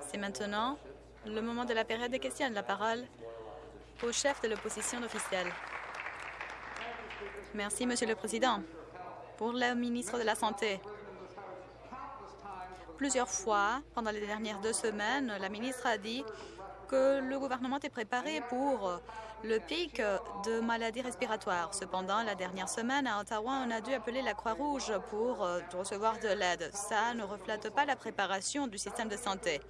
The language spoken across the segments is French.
C'est maintenant le moment de la période des questions. La parole au chef de l'opposition officielle. Merci, Monsieur le Président. Pour le ministre de la Santé, plusieurs fois, pendant les dernières deux semaines, la ministre a dit que le gouvernement est préparé pour le pic de maladies respiratoires. Cependant, la dernière semaine, à Ottawa, on a dû appeler la Croix-Rouge pour euh, recevoir de l'aide. Ça ne reflète pas la préparation du système de santé.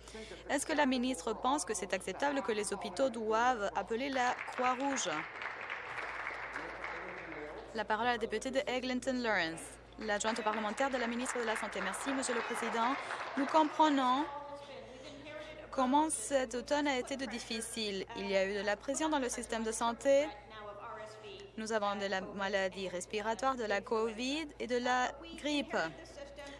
Est-ce que la ministre pense que c'est acceptable que les hôpitaux doivent appeler la Croix-Rouge? La parole à la députée de Eglinton Lawrence, l'adjointe parlementaire de la ministre de la Santé. Merci, Monsieur le Président. Nous comprenons comment cet automne a été de difficile. Il y a eu de la pression dans le système de santé. Nous avons de la maladie respiratoire, de la COVID et de la grippe.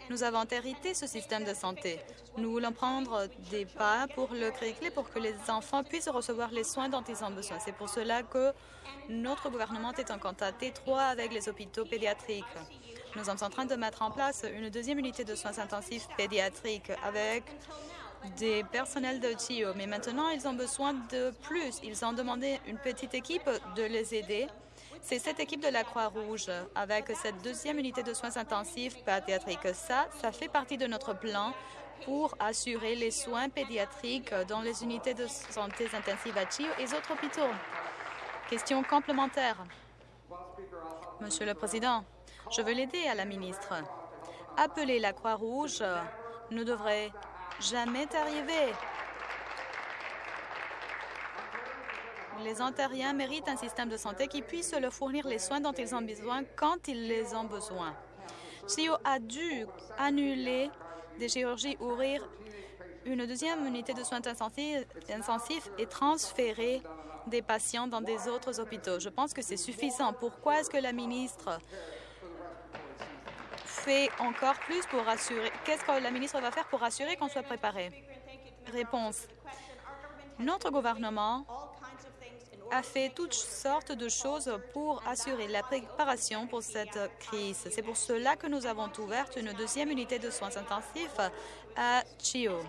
Nous avons hérité ce système de santé. Nous voulons prendre des pas pour le créer pour que les enfants puissent recevoir les soins dont ils ont besoin. C'est pour cela que notre gouvernement est en contact étroit avec les hôpitaux pédiatriques. Nous sommes en train de mettre en place une deuxième unité de soins intensifs pédiatriques avec des personnels de TIO, mais maintenant, ils ont besoin de plus. Ils ont demandé une petite équipe de les aider. C'est cette équipe de la Croix-Rouge avec cette deuxième unité de soins intensifs pédiatriques. Ça, ça fait partie de notre plan pour assurer les soins pédiatriques dans les unités de santé intensive à TIO et autres hôpitaux. Question complémentaire. Monsieur le Président, je veux l'aider à la ministre. Appeler la Croix-Rouge ne devrait jamais arrivé. Les Ontariens méritent un système de santé qui puisse leur fournir les soins dont ils ont besoin quand ils les ont besoin. CIO a dû annuler des chirurgies, ouvrir une deuxième unité de soins intensifs et transférer des patients dans des autres hôpitaux. Je pense que c'est suffisant. Pourquoi est-ce que la ministre encore plus pour assurer... Qu'est-ce que la ministre va faire pour assurer qu'on soit préparé? Réponse. Notre gouvernement a fait toutes sortes de choses pour assurer la préparation pour cette crise. C'est pour cela que nous avons ouvert une deuxième unité de soins intensifs à Chio,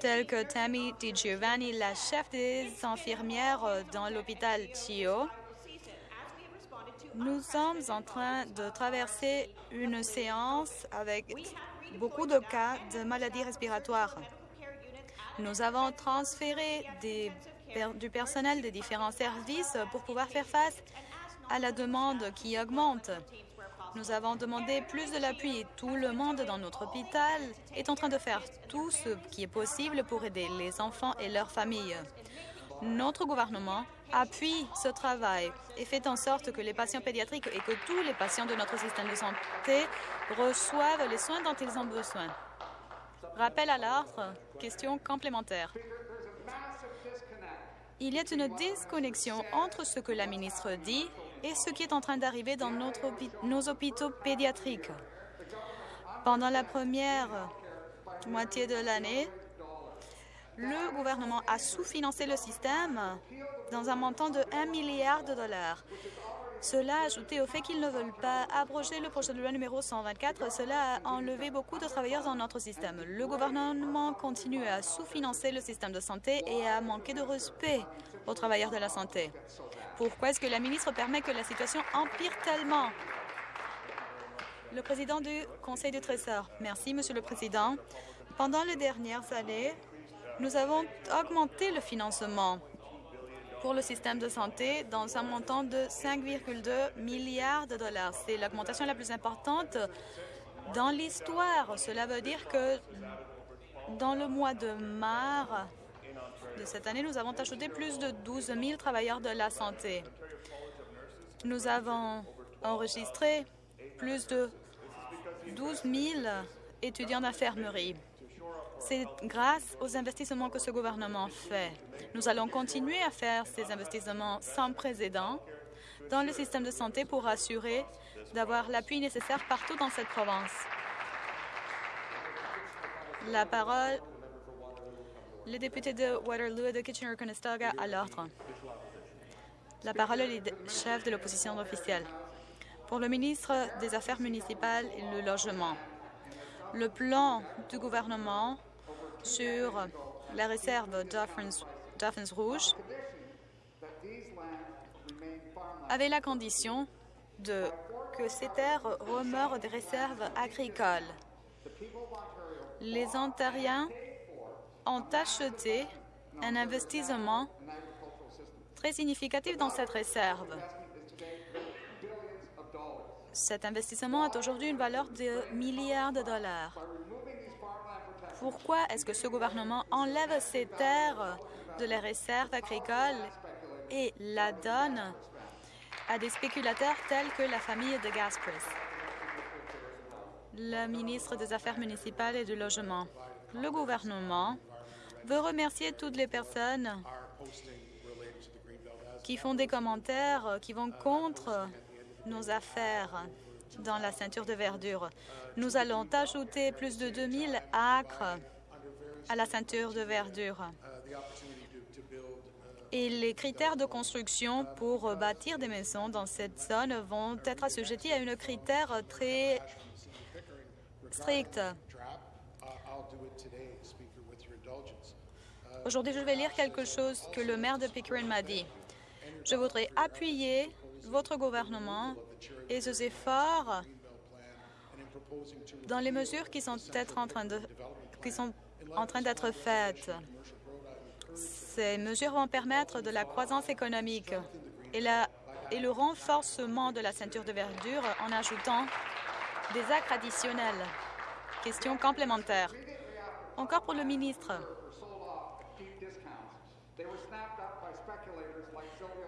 telle que Tammy DiGiovanni, la chef des infirmières dans l'hôpital Chio, nous sommes en train de traverser une séance avec beaucoup de cas de maladies respiratoires. Nous avons transféré du personnel des différents services pour pouvoir faire face à la demande qui augmente. Nous avons demandé plus de l'appui. Tout le monde dans notre hôpital est en train de faire tout ce qui est possible pour aider les enfants et leurs familles. Notre gouvernement appuie ce travail et fait en sorte que les patients pédiatriques et que tous les patients de notre système de santé reçoivent les soins dont ils ont besoin. Rappel à l'ordre, question complémentaire. Il y a une disconnexion entre ce que la ministre dit et ce qui est en train d'arriver dans nos hôpitaux pédiatriques. Pendant la première moitié de l'année, le gouvernement a sous-financé le système dans un montant de 1 milliard de dollars. Cela, ajouté au fait qu'ils ne veulent pas abroger le projet de loi numéro 124, cela a enlevé beaucoup de travailleurs dans notre système. Le gouvernement continue à sous-financer le système de santé et à manquer de respect aux travailleurs de la santé. Pourquoi est-ce que la ministre permet que la situation empire tellement? Le président du Conseil du Trésor. Merci, Monsieur le Président. Pendant les dernières années, nous avons augmenté le financement pour le système de santé dans un montant de 5,2 milliards de dollars. C'est l'augmentation la plus importante dans l'histoire. Cela veut dire que dans le mois de mars de cette année, nous avons ajouté plus de 12 000 travailleurs de la santé. Nous avons enregistré plus de 12 000 étudiants d'infirmerie. C'est grâce aux investissements que ce gouvernement fait. Nous allons continuer à faire ces investissements sans précédent dans le système de santé pour assurer d'avoir l'appui nécessaire partout dans cette province. La parole, le député de Waterloo et de Kitchener-Conestoga à l'ordre. La parole est chef de l'opposition officielle. Pour le ministre des Affaires municipales et le logement, le plan du gouvernement sur la réserve Dauphin's Rouge avait la condition de, que ces terres remeurent des réserves agricoles. Les Ontariens ont acheté un investissement très significatif dans cette réserve. Cet investissement a aujourd'hui une valeur de milliards de dollars. Pourquoi est-ce que ce gouvernement enlève ces terres de la réserve agricole et la donne à des spéculateurs tels que la famille de Gaspris? Le ministre des Affaires municipales et du Logement. Le gouvernement veut remercier toutes les personnes qui font des commentaires qui vont contre nos affaires dans la ceinture de verdure. Nous allons ajouter plus de 2000 acres à la ceinture de verdure. Et les critères de construction pour bâtir des maisons dans cette zone vont être assujettis à une critère très strict. Aujourd'hui, je vais lire quelque chose que le maire de Pickering m'a dit. Je voudrais appuyer votre gouvernement et ses efforts dans les mesures qui sont, en train d'être faites. Ces mesures vont permettre de la croissance économique et, et le renforcement de la ceinture de verdure en ajoutant des actes additionnels. Question complémentaire. Encore pour le ministre.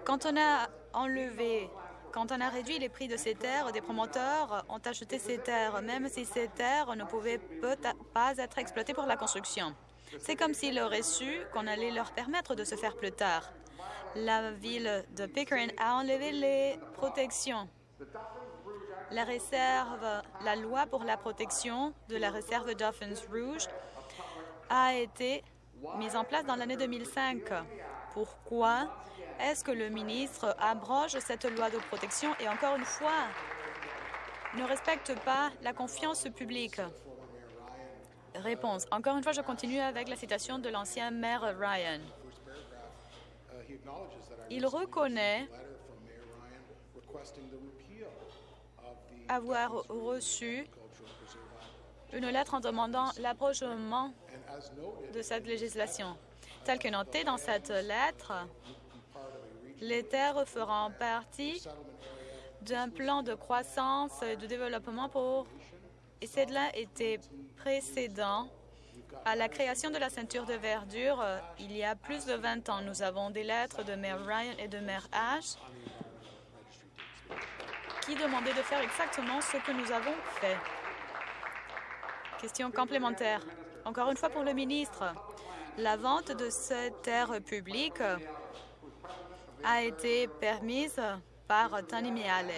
Quand on a enlevé, quand on a réduit les prix de ces terres, des promoteurs ont acheté ces terres, même si ces terres ne pouvaient pas être exploitées pour la construction. C'est comme s'ils auraient su qu'on allait leur permettre de se faire plus tard. La ville de Pickering a enlevé les protections. La réserve, la loi pour la protection de la réserve Dolphins Rouge a été mise en place dans l'année 2005. Pourquoi est-ce que le ministre abroge cette loi de protection et, encore une fois, ne respecte pas la confiance publique? Réponse. Encore une fois, je continue avec la citation de l'ancien maire Ryan. Il reconnaît avoir reçu une lettre en demandant l'approchement de cette législation. Tel que noté dans cette lettre, les terres feront partie d'un plan de croissance et de développement pour... Et cela était précédent à la création de la ceinture de verdure euh, il y a plus de 20 ans. Nous avons des lettres de maire Ryan et de maire Ash qui demandaient de faire exactement ce que nous avons fait. Question complémentaire. Encore une fois pour le ministre, la vente de cette terre publique a été permise par Tony Miale,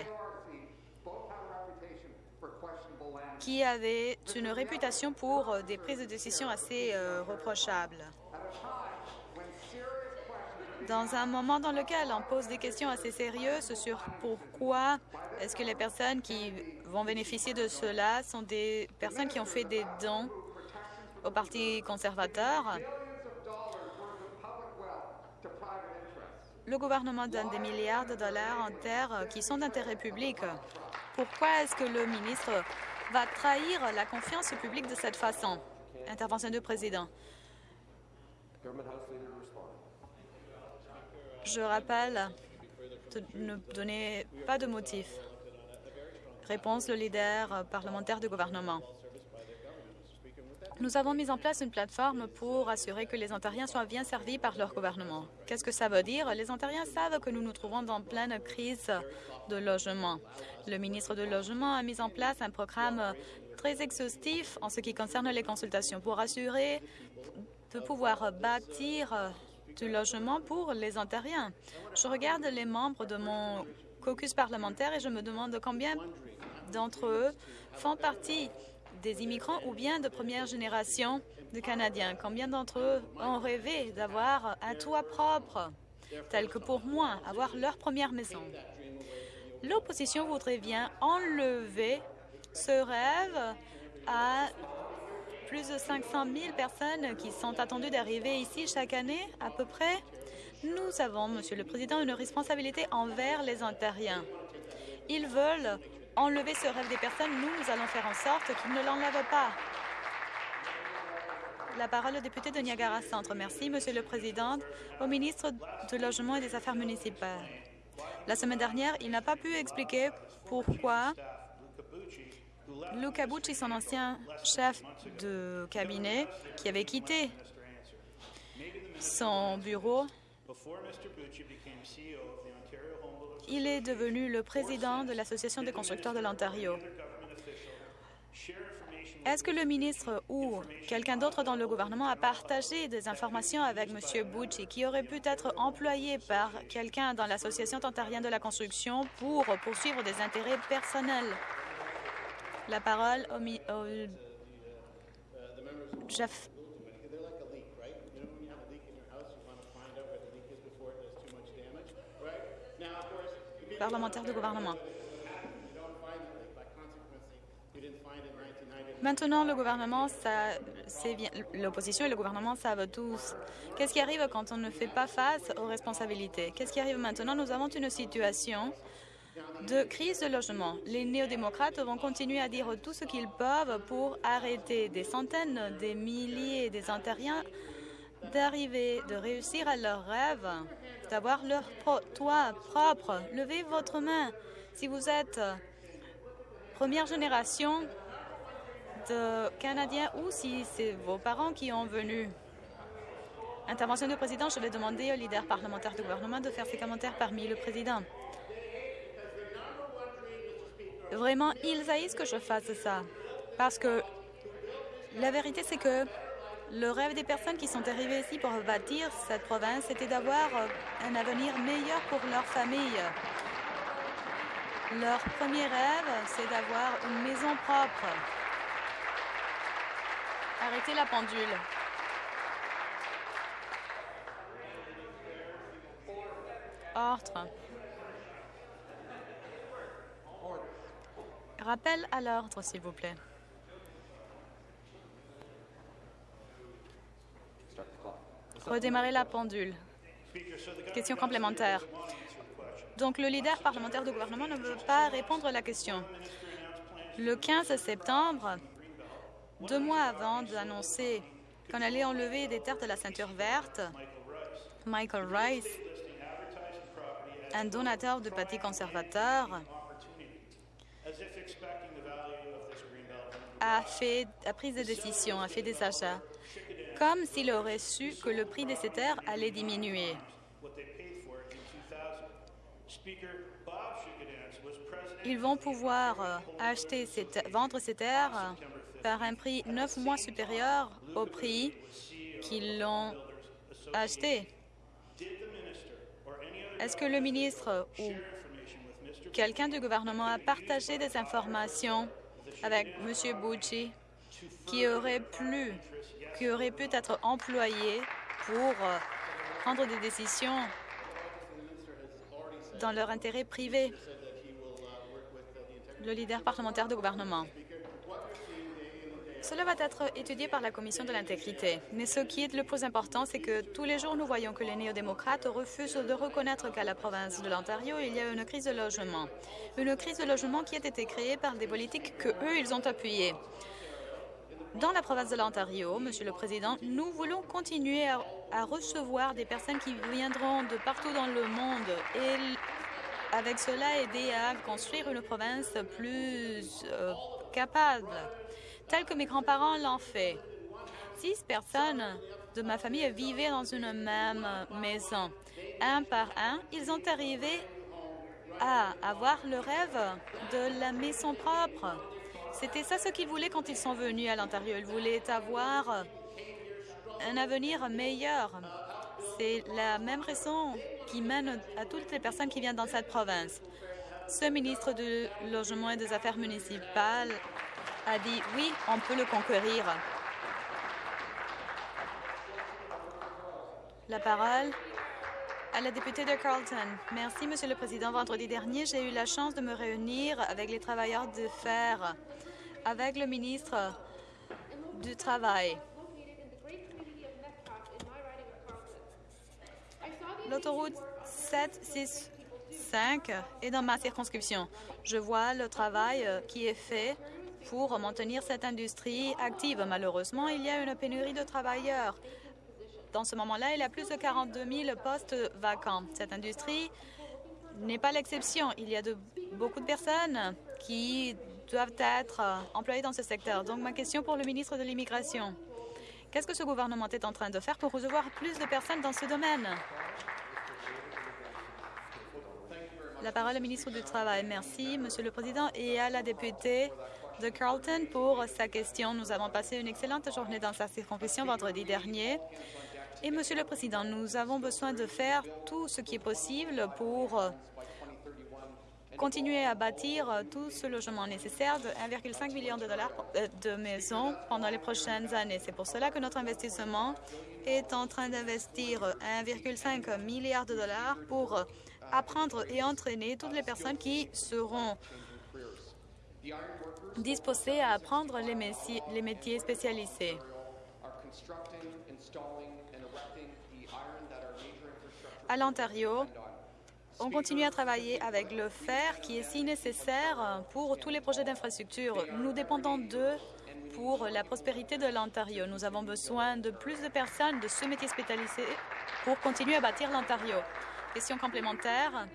qui avait une réputation pour des prises de décision assez euh, reprochables. Dans un moment dans lequel on pose des questions assez sérieuses sur pourquoi est-ce que les personnes qui vont bénéficier de cela sont des personnes qui ont fait des dons au Parti conservateur, le gouvernement donne des milliards de dollars en terres qui sont d'intérêt public. Pourquoi est-ce que le ministre va trahir la confiance publique de cette façon? Intervention du président. Je rappelle de ne donner pas de motif. Réponse le leader parlementaire du gouvernement. Nous avons mis en place une plateforme pour assurer que les Ontariens soient bien servis par leur gouvernement. Qu'est-ce que ça veut dire? Les Ontariens savent que nous nous trouvons dans pleine crise de logement. Le ministre du Logement a mis en place un programme très exhaustif en ce qui concerne les consultations pour assurer de pouvoir bâtir du logement pour les Ontariens. Je regarde les membres de mon caucus parlementaire et je me demande combien d'entre eux font partie des immigrants ou bien de première génération de Canadiens? Combien d'entre eux ont rêvé d'avoir un toit propre, tel que pour moi, avoir leur première maison? L'opposition voudrait bien enlever ce rêve à plus de 500 000 personnes qui sont attendues d'arriver ici chaque année, à peu près. Nous avons, Monsieur le Président, une responsabilité envers les Ontariens. Ils veulent enlever ce rêve des personnes. Nous, nous allons faire en sorte qu'ils ne l'enlèvent pas. La parole au député de Niagara Centre. Merci, Monsieur le Président. Au ministre du Logement et des Affaires municipales. La semaine dernière, il n'a pas pu expliquer pourquoi Luca Bucci, son ancien chef de cabinet, qui avait quitté son bureau, il est devenu le président de l'Association des constructeurs de l'Ontario. Est-ce que le ministre ou quelqu'un d'autre dans le gouvernement a partagé des informations avec M. Bucci qui aurait pu être employé par quelqu'un dans l'Association ontarienne de la construction pour poursuivre des intérêts personnels? La parole au, au Jeff. Parlementaire du gouvernement. Maintenant, le gouvernement, l'opposition et le gouvernement savent tous. Qu'est-ce qui arrive quand on ne fait pas face aux responsabilités? Qu'est-ce qui arrive maintenant? Nous avons une situation de crise de logement. Les néo-démocrates vont continuer à dire tout ce qu'ils peuvent pour arrêter des centaines, des milliers des d'arriver, de réussir à leur rêve, d'avoir leur toit propre. Levez votre main si vous êtes première génération de Canadiens ou si c'est vos parents qui ont venu. Intervention du président, je vais demander au leader parlementaire du gouvernement de faire ses commentaires parmi le président. Vraiment, ils haïssent que je fasse ça. Parce que la vérité, c'est que le rêve des personnes qui sont arrivées ici pour bâtir cette province, c'était d'avoir un avenir meilleur pour leur famille. Leur premier rêve, c'est d'avoir une maison propre. Arrêtez la pendule. Ordre. Rappel à l'ordre, s'il vous plaît. Redémarrer la pendule. Question complémentaire. Donc, le leader parlementaire du gouvernement ne veut pas répondre à la question. Le 15 septembre, deux mois avant d'annoncer qu'on allait enlever des terres de la ceinture verte, Michael Rice, un donateur de parti conservateur, a, a pris des décisions, a fait des achats, comme s'il aurait su que le prix de ces terres allait diminuer. Ils vont pouvoir euh, acheter vendre ces terres par un prix neuf mois supérieur au prix qu'ils l'ont acheté. Est-ce que le ministre ou quelqu'un du gouvernement a partagé des informations avec M. Bucci qui aurait, pu, qui aurait pu être employé pour euh, prendre des décisions dans leur intérêt privé, le leader parlementaire du gouvernement. Cela va être étudié par la Commission de l'intégrité. Mais ce qui est le plus important, c'est que tous les jours, nous voyons que les néo-démocrates refusent de reconnaître qu'à la province de l'Ontario, il y a une crise de logement. Une crise de logement qui a été créée par des politiques que eux, ils ont appuyées. Dans la province de l'Ontario, Monsieur le Président, nous voulons continuer à, recevoir des personnes qui viendront de partout dans le monde et avec cela aider à construire une province plus euh, capable tel que mes grands-parents l'ont fait. Six personnes de ma famille vivaient dans une même maison. Un par un, ils ont arrivé à avoir le rêve de la maison propre. C'était ça ce qu'ils voulaient quand ils sont venus à l'Ontario. Ils voulaient avoir un avenir meilleur. C'est la même raison qui mène à toutes les personnes qui viennent dans cette province. Ce ministre du Logement et des Affaires municipales a dit oui, on peut le conquérir. La parole à la députée de Carlton. Merci, Monsieur le Président. Vendredi dernier, j'ai eu la chance de me réunir avec les travailleurs de fer, avec le ministre du travail. L'autoroute 765 est dans ma circonscription. Je vois le travail euh, qui est fait pour maintenir cette industrie active. Malheureusement, il y a une pénurie de travailleurs. Dans ce moment-là, il y a plus de 42 000 postes vacants. Cette industrie n'est pas l'exception. Il y a de, beaucoup de personnes qui doivent être euh, employées dans ce secteur. Donc, ma question pour le ministre de l'Immigration. Qu'est-ce que ce gouvernement est en train de faire pour recevoir plus de personnes dans ce domaine? La parole au ministre du Travail. Merci, Monsieur le Président, et à la députée de Carlton pour sa question. Nous avons passé une excellente journée dans sa circonscription vendredi dernier. Et, Monsieur le Président, nous avons besoin de faire tout ce qui est possible pour continuer à bâtir tout ce logement nécessaire de 1,5 million de dollars euh, de maisons pendant les prochaines années. C'est pour cela que notre investissement est en train d'investir 1,5 milliard de dollars pour apprendre et entraîner toutes les personnes qui seront disposées à apprendre les métiers spécialisés. À l'Ontario, on continue à travailler avec le fer qui est si nécessaire pour tous les projets d'infrastructure. Nous dépendons d'eux pour la prospérité de l'Ontario. Nous avons besoin de plus de personnes de ce métier spécialisé pour continuer à bâtir l'Ontario. Question complémentaire.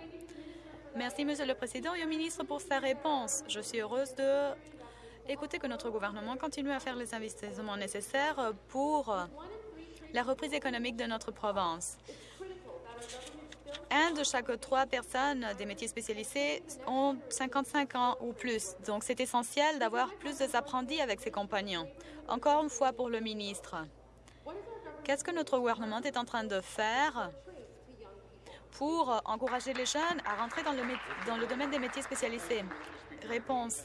Merci, Monsieur le Président, et au ministre pour sa réponse. Je suis heureuse de écouter que notre gouvernement continue à faire les investissements nécessaires pour la reprise économique de notre province. Un de chaque trois personnes des métiers spécialisés ont 55 ans ou plus. Donc, c'est essentiel d'avoir plus d'apprentis avec ses compagnons. Encore une fois pour le ministre, qu'est-ce que notre gouvernement est en train de faire pour encourager les jeunes à rentrer dans le, dans le domaine des métiers spécialisés? Réponse.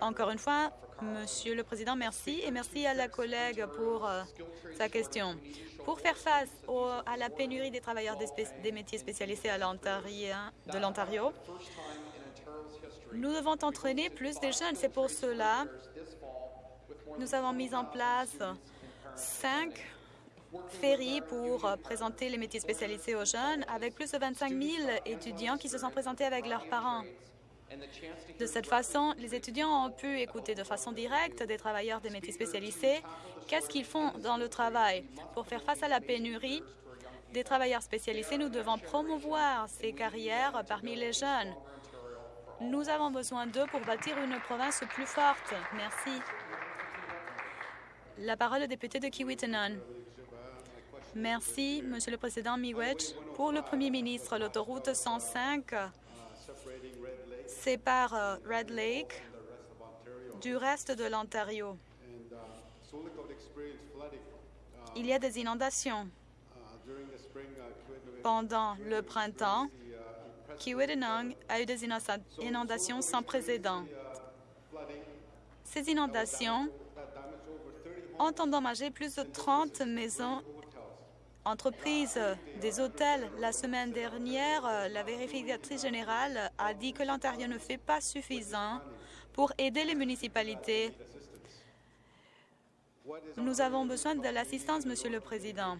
Encore une fois, Monsieur le Président, merci et merci à la collègue pour euh, sa question. Pour faire face à la pénurie des travailleurs des, métiers spécialisés à de l'Ontario, nous devons entraîner plus de jeunes. C'est pour cela que nous avons mis en place cinq ferry pour euh, présenter les métiers spécialisés aux jeunes, avec plus de 25 000 étudiants qui se sont présentés avec leurs parents. De cette façon, les étudiants ont pu écouter de façon directe des travailleurs des métiers spécialisés qu'est-ce qu'ils font dans le travail? Pour faire face à la pénurie des travailleurs spécialisés, nous devons promouvoir ces carrières parmi les jeunes. Nous avons besoin d'eux pour bâtir une province plus forte. Merci. La parole au député de Kiwitanon. Merci, Monsieur le Président Miigwech. Pour le Premier ministre, l'autoroute 105 sépare euh, Red Lake du reste de l'Ontario. Il y a des inondations. Pendant le printemps, Kiwitinong a eu des inondations sans précédent. Ces inondations ont endommagé plus de 30 maisons entreprise des hôtels. La semaine dernière, euh, la vérificatrice générale a dit que l'Ontario ne fait pas suffisant pour aider les municipalités. Nous avons besoin de l'assistance, Monsieur le Président.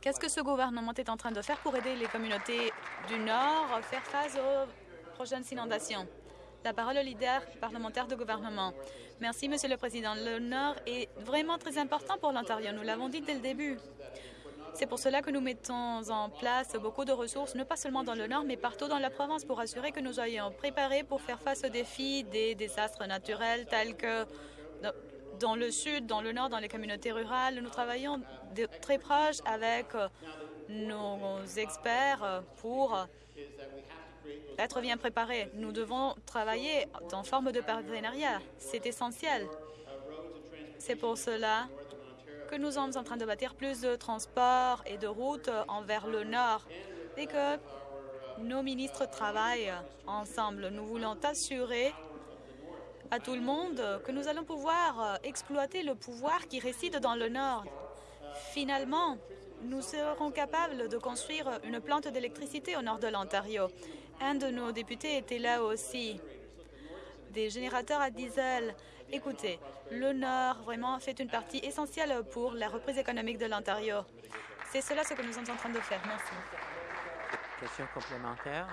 Qu'est-ce que ce gouvernement est en train de faire pour aider les communautés du Nord à faire face aux prochaines inondations? La parole au leader parlementaire de gouvernement. Merci, Monsieur le Président. Le Nord est vraiment très important pour l'Ontario. Nous l'avons dit dès le début. C'est pour cela que nous mettons en place beaucoup de ressources, non pas seulement dans le Nord, mais partout dans la province, pour assurer que nous soyons préparés pour faire face aux défis des désastres naturels tels que dans le Sud, dans le Nord, dans les communautés rurales. Nous travaillons très proche avec nos experts pour être bien préparés. Nous devons travailler en forme de partenariat. C'est essentiel. C'est pour cela que nous sommes en train de bâtir plus de transports et de routes envers le nord et que nos ministres travaillent ensemble. Nous voulons assurer à tout le monde que nous allons pouvoir exploiter le pouvoir qui réside dans le nord. Finalement, nous serons capables de construire une plante d'électricité au nord de l'Ontario. Un de nos députés était là aussi. Des générateurs à diesel Écoutez, le Nord vraiment fait une partie essentielle pour la reprise économique de l'Ontario. C'est cela ce que nous sommes en train de faire. Merci. Question complémentaire.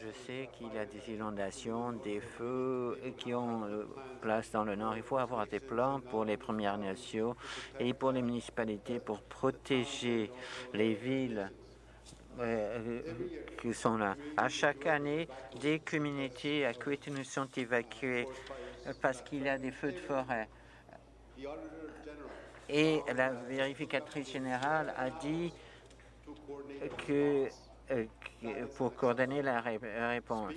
Je sais qu'il y a des inondations, des feux qui ont euh, place dans le Nord. Il faut avoir des plans pour les Premières Nations et pour les municipalités pour protéger les villes qui sont là. À chaque année, des communautés à Quitton sont évacuées parce qu'il y a des feux de forêt. Et la vérificatrice générale a dit que euh, pour coordonner la réponse.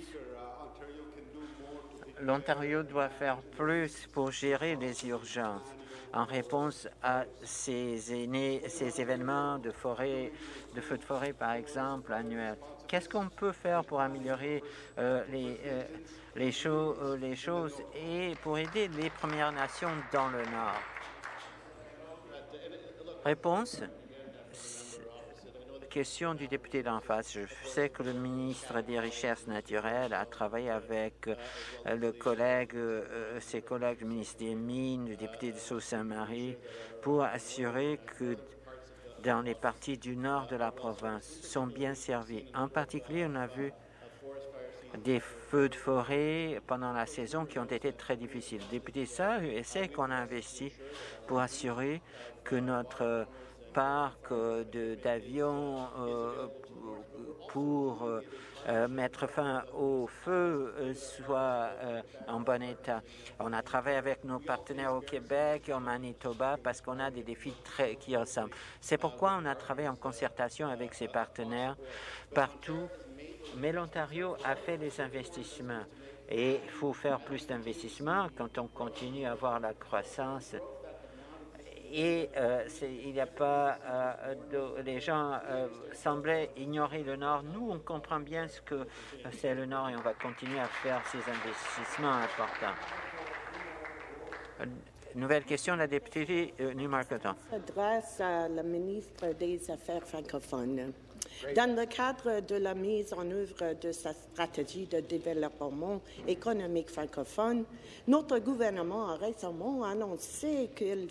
L'Ontario doit faire plus pour gérer les urgences en réponse à ces, ces événements de forêt, de feux de forêt, par exemple, annuels. Qu'est-ce qu'on peut faire pour améliorer euh, les, euh, les, les choses et pour aider les Premières Nations dans le Nord? Réponse? Question du député d'en face. Je sais que le ministre des Richesses naturelles a travaillé avec euh, le collègue, euh, ses collègues du ministre des Mines, le député de Sault-Saint-Marie, pour assurer que dans les parties du nord de la province sont bien servis. En particulier, on a vu des feux de forêt pendant la saison qui ont été très difficiles. Le député ça essaie qu'on a investi pour assurer que notre parc d'avions euh, pour euh, mettre fin au feu euh, soit en bon état. On a travaillé avec nos partenaires au Québec et au Manitoba parce qu'on a des défis très, qui ressemblent. C'est pourquoi on a travaillé en concertation avec ces partenaires partout. Mais l'Ontario a fait des investissements et il faut faire plus d'investissements quand on continue à avoir la croissance et euh, il n'y a pas euh, de, les gens euh, semblaient ignorer le Nord. Nous, on comprend bien ce que c'est le Nord et on va continuer à faire ces investissements importants. Nouvelle question, la députée Newmarketon. S'adresse à la ministre des Affaires francophones. Dans le cadre de la mise en œuvre de sa stratégie de développement économique francophone, notre gouvernement a récemment annoncé qu'il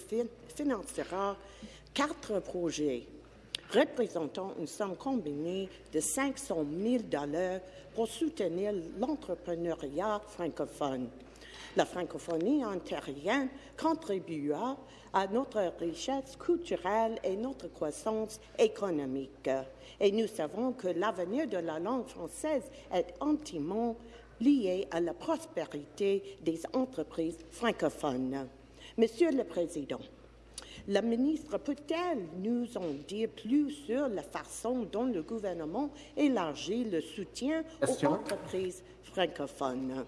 financera quatre projets représentant une somme combinée de 500 000 pour soutenir l'entrepreneuriat francophone. La francophonie ontarienne contribua à notre richesse culturelle et notre croissance économique. Et nous savons que l'avenir de la langue française est intimement lié à la prospérité des entreprises francophones. Monsieur le Président, la ministre peut-elle nous en dire plus sur la façon dont le gouvernement élargit le soutien aux entreprises francophones?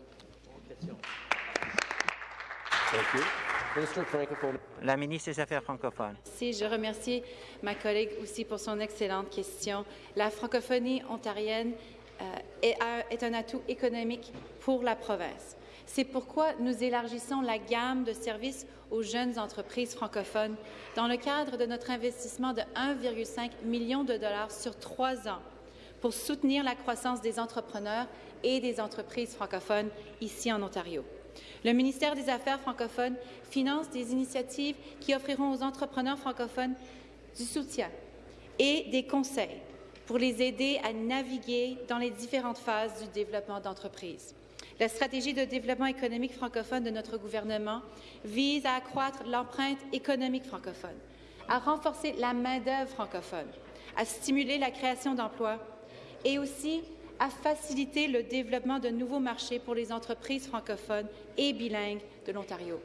La ministre des Affaires francophones. Si, je remercie ma collègue aussi pour son excellente question. La francophonie ontarienne euh, est, est un atout économique pour la province. C'est pourquoi nous élargissons la gamme de services aux jeunes entreprises francophones dans le cadre de notre investissement de 1,5 million de dollars sur trois ans pour soutenir la croissance des entrepreneurs et des entreprises francophones ici en Ontario. Le ministère des Affaires francophones finance des initiatives qui offriront aux entrepreneurs francophones du soutien et des conseils pour les aider à naviguer dans les différentes phases du développement d'entreprises. La stratégie de développement économique francophone de notre gouvernement vise à accroître l'empreinte économique francophone, à renforcer la main-d'œuvre francophone, à stimuler la création d'emplois et aussi à faciliter le développement de nouveaux marchés pour les entreprises francophones et bilingues de l'Ontario.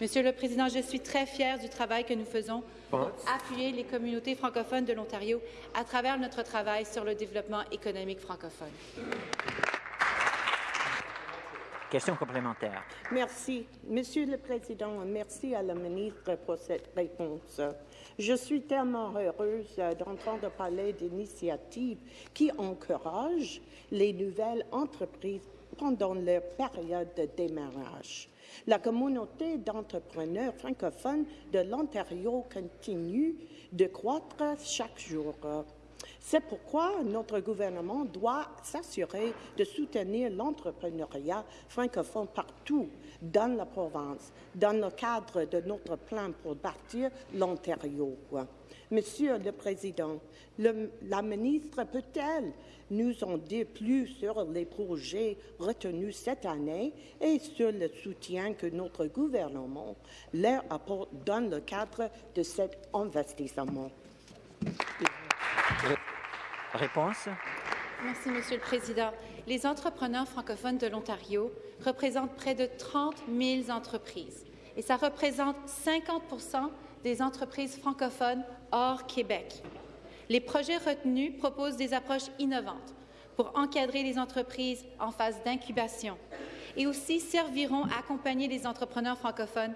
Monsieur le Président, je suis très fière du travail que nous faisons pour appuyer les communautés francophones de l'Ontario à travers notre travail sur le développement économique francophone. Question complémentaire. Merci. Monsieur le Président, merci à la ministre pour cette réponse. Je suis tellement heureuse d'entendre parler d'initiatives qui encouragent les nouvelles entreprises pendant leur période de démarrage. La communauté d'entrepreneurs francophones de l'Ontario continue de croître chaque jour. C'est pourquoi notre gouvernement doit s'assurer de soutenir l'entrepreneuriat francophone partout dans la province, dans le cadre de notre plan pour bâtir l'Ontario. Monsieur le Président, la ministre peut-elle nous en dire plus sur les projets retenus cette année et sur le soutien que notre gouvernement leur apporte dans le cadre de cet investissement? Réponse. Merci, Monsieur le Président. Les entrepreneurs francophones de l'Ontario représentent près de 30 000 entreprises et ça représente 50 des entreprises francophones hors Québec. Les projets retenus proposent des approches innovantes pour encadrer les entreprises en phase d'incubation et aussi serviront à accompagner les entrepreneurs francophones,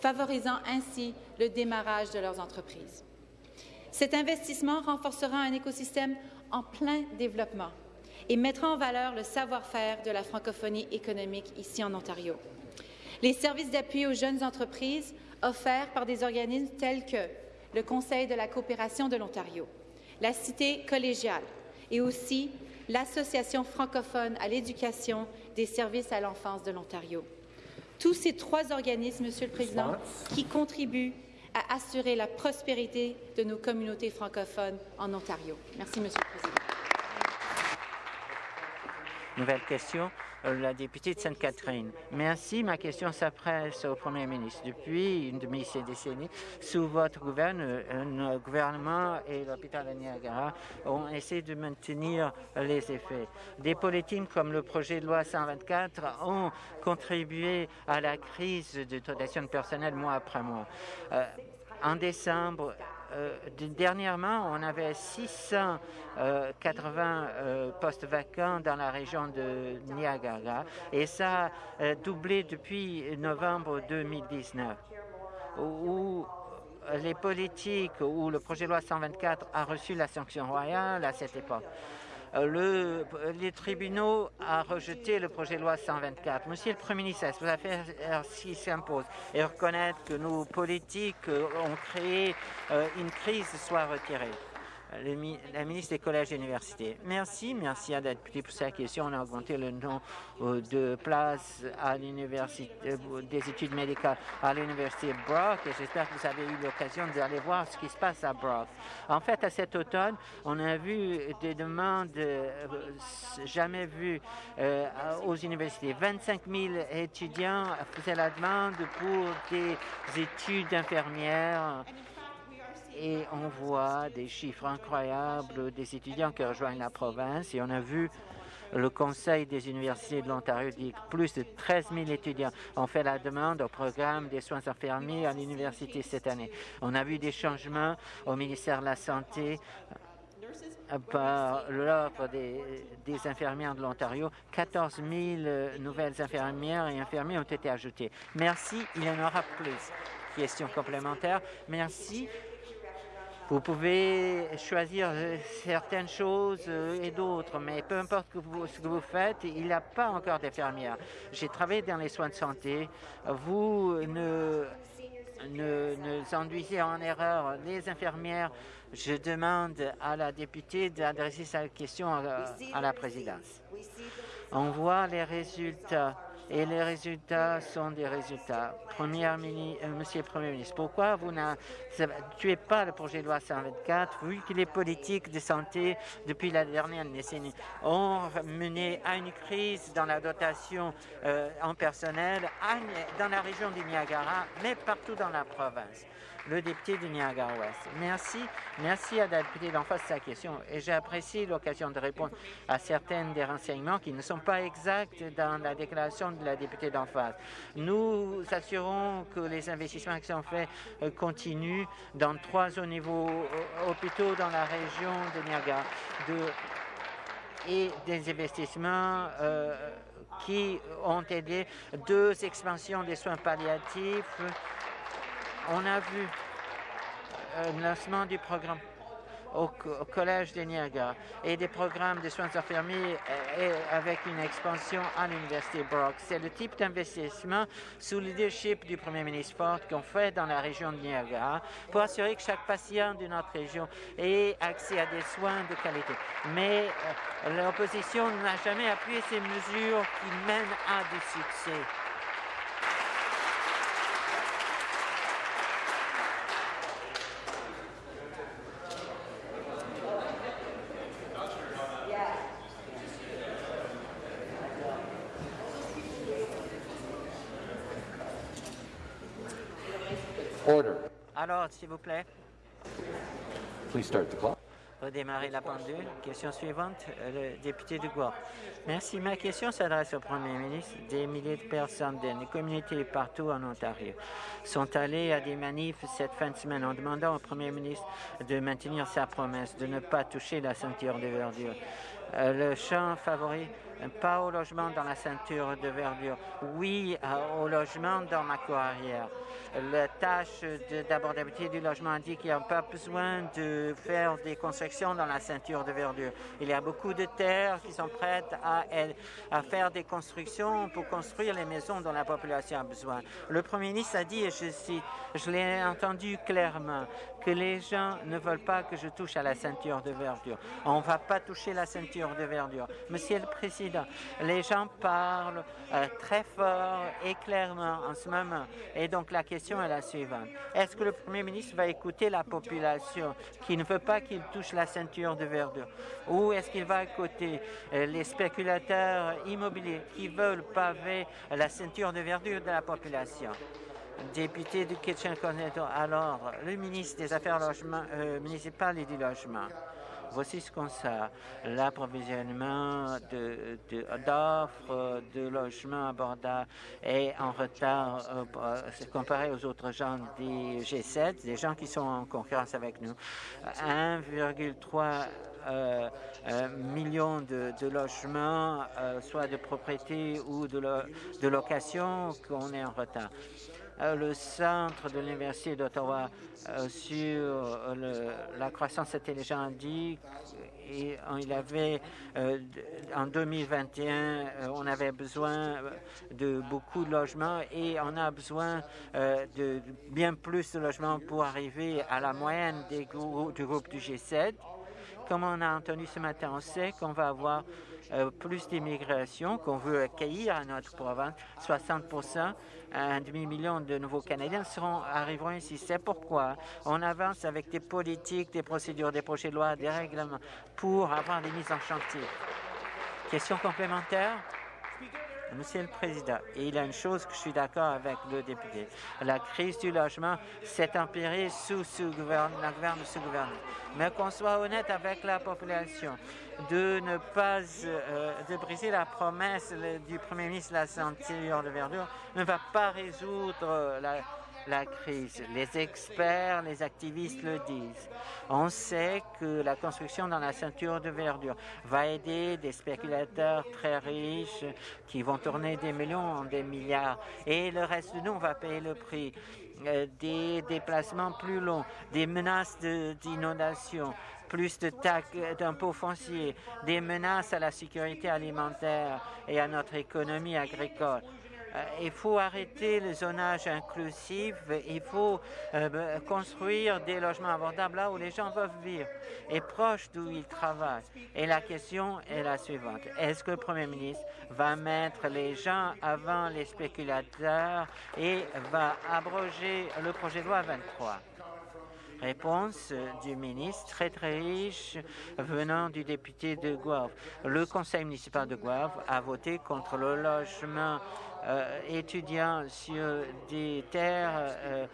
favorisant ainsi le démarrage de leurs entreprises. Cet investissement renforcera un écosystème en plein développement et mettra en valeur le savoir-faire de la francophonie économique ici en Ontario. Les services d'appui aux jeunes entreprises offerts par des organismes tels que le Conseil de la coopération de l'Ontario, la Cité collégiale et aussi l'Association francophone à l'éducation des services à l'enfance de l'Ontario. Tous ces trois organismes, Monsieur le Président, qui contribuent à assurer la prospérité de nos communautés francophones en Ontario. Merci, Monsieur le Président. Nouvelle question, euh, la députée de Sainte-Catherine. Merci. Ma question s'adresse au Premier ministre. Depuis une demi-décennie, sous votre euh, gouvernement et l'hôpital de Niagara ont essayé de maintenir les effets. Des politiques comme le projet de loi 124 ont contribué à la crise de dotation de personnel mois après mois. Euh, en décembre, euh, dernièrement, on avait 680 euh, postes vacants dans la région de Niagara et ça a doublé depuis novembre 2019 où les politiques, où le projet de loi 124 a reçu la sanction royale à cette époque. Euh, le, les tribunaux ont rejeté le projet de loi 124. Monsieur le Premier ministre, vous avez faire ce qui s'impose et reconnaître que nos politiques ont créé euh, une crise soit retirée? La ministre des collèges et universités. Merci, merci à la députée pour sa question. On a augmenté le nombre euh, de places à l'université euh, des études médicales à l'université Brock et j'espère que vous avez eu l'occasion d'aller voir ce qui se passe à Brock. En fait, à cet automne, on a vu des demandes euh, jamais vues aux universités. 25 000 étudiants faisaient la demande pour des études infirmières on voit des chiffres incroyables des étudiants qui rejoignent la province et on a vu le Conseil des universités de l'Ontario dit que plus de 13 000 étudiants ont fait la demande au programme des soins infirmiers à l'université cette année. On a vu des changements au ministère de la Santé euh, par l'offre des, des, infirmières de l'Ontario. 14 000 nouvelles infirmières et infirmiers ont été ajoutés. Merci. Il y en aura plus. Question complémentaire. Merci. Vous pouvez choisir euh, certaines choses euh, et d'autres, mais peu importe ce que vous faites, il n'y a pas encore d'infirmières. J'ai travaillé dans les soins de santé. Vous ne, ne, ne induisez en erreur les infirmières. Je demande à la députée d'adresser sa question à la présidence. On voit les résultats et les résultats sont des résultats. Première euh, Monsieur le Premier ministre, pourquoi vous ne tuez pas le projet de loi 124 vu que les politiques de santé depuis la dernière décennie? Ont mené à une crise dans la dotation euh, en personnel dans la région du Niagara, mais partout dans la province le député de Niagara-Ouest. Merci. Merci à la députée d'en face de sa question et j'apprécie l'occasion de répondre à certains des renseignements qui ne sont pas exacts dans la déclaration de la députée d'en face. Nous assurons que les investissements qui sont faits euh, continuent dans trois niveaux hôpitaux dans la région de Niagara et des investissements euh, qui ont aidé deux expansions des soins palliatifs on a vu un lancement du programme au, Collège de Niagara et des programmes de soins infirmiers et avec une expansion à l'Université Brock. C'est le type d'investissement sous le leadership du Premier ministre Ford qu'on fait dans la région de Niagara pour assurer que chaque patient de notre région ait accès à des soins de qualité. Mais l'opposition n'a jamais appuyé ces mesures qui mènent à du succès. Alors, s'il vous plaît. Please start the clock. Redémarrer la pendule. Question suivante, le député de Guelph. Merci. Ma question s'adresse au Premier ministre. Des milliers de personnes des communautés partout en Ontario sont allées à des manifs cette fin de semaine en demandant au Premier ministre de maintenir sa promesse de ne pas toucher la ceinture de verdure. Euh, le champ favori pas au logement dans la ceinture de verdure, oui au logement dans ma cour arrière. La tâche d'abordabilité du logement indique qu'il n'y a pas besoin de faire des constructions dans la ceinture de verdure. Il y a beaucoup de terres qui sont prêtes à, à faire des constructions pour construire les maisons dont la population a besoin. Le Premier ministre a dit, et je cite, je l'ai entendu clairement, que les gens ne veulent pas que je touche à la ceinture de verdure. On ne va pas toucher la ceinture de verdure. Monsieur le Président, les gens parlent euh, très fort et clairement en ce moment. Et donc la question est la suivante. Est-ce que le Premier ministre va écouter la population qui ne veut pas qu'il touche la ceinture de verdure? Ou est-ce qu'il va écouter euh, les spéculateurs immobiliers qui veulent paver la ceinture de verdure de la population? député du Kitchen-Corneto. Alors, le ministre des Affaires euh, municipales et du Logement. Voici ce qu'on sait. L'approvisionnement d'offres de, logements abordables est en retard euh, comparé aux autres gens des G7, des gens qui sont en concurrence avec nous. 1,3 euh, euh, millions de, logements, soit de propriété ou de, de location, qu'on est en retard. Euh, le centre de l'Université d'Ottawa euh, sur euh, la croissance intelligente dit et il avait en 2021 on avait besoin de beaucoup de logements et on a besoin de bien plus de logements pour arriver à la moyenne des du groupe du G7. Comme on a entendu ce matin, on sait qu'on va avoir plus d'immigration qu'on veut accueillir à notre province, 60 un demi-million de nouveaux Canadiens seront, arriveront ici. C'est pourquoi on avance avec des politiques, des procédures, des projets de loi, des règlements pour avoir des mises en chantier. Question complémentaire? Monsieur le Président, il y a une chose que je suis d'accord avec le député. La crise du logement s'est empirée sous ce gouvernement, la gouvernement. Mais qu'on soit honnête avec la population, de ne pas euh, de briser la promesse du Premier ministre de la ceinture de verdure ne va pas résoudre la, la crise. Les experts, les activistes le disent. On sait que la construction dans la ceinture de verdure va aider des spéculateurs très riches qui vont tourner des millions en des milliards. Et le reste de nous, va payer le prix. Euh, des déplacements plus longs, des menaces d'inondation, plus de taxes d'impôts fonciers, des menaces à la sécurité alimentaire et à notre économie agricole. Euh, il faut arrêter le zonage inclusif, il faut euh, construire des logements abordables là où les gens peuvent vivre et proches d'où ils travaillent. Et la question est la suivante. Est-ce que le Premier ministre va mettre les gens avant les spéculateurs et va abroger le projet de loi 23? Réponse du ministre très très riche venant du député de Guelph. Le conseil municipal de Guelph a voté contre le logement euh, étudiant sur des terres euh,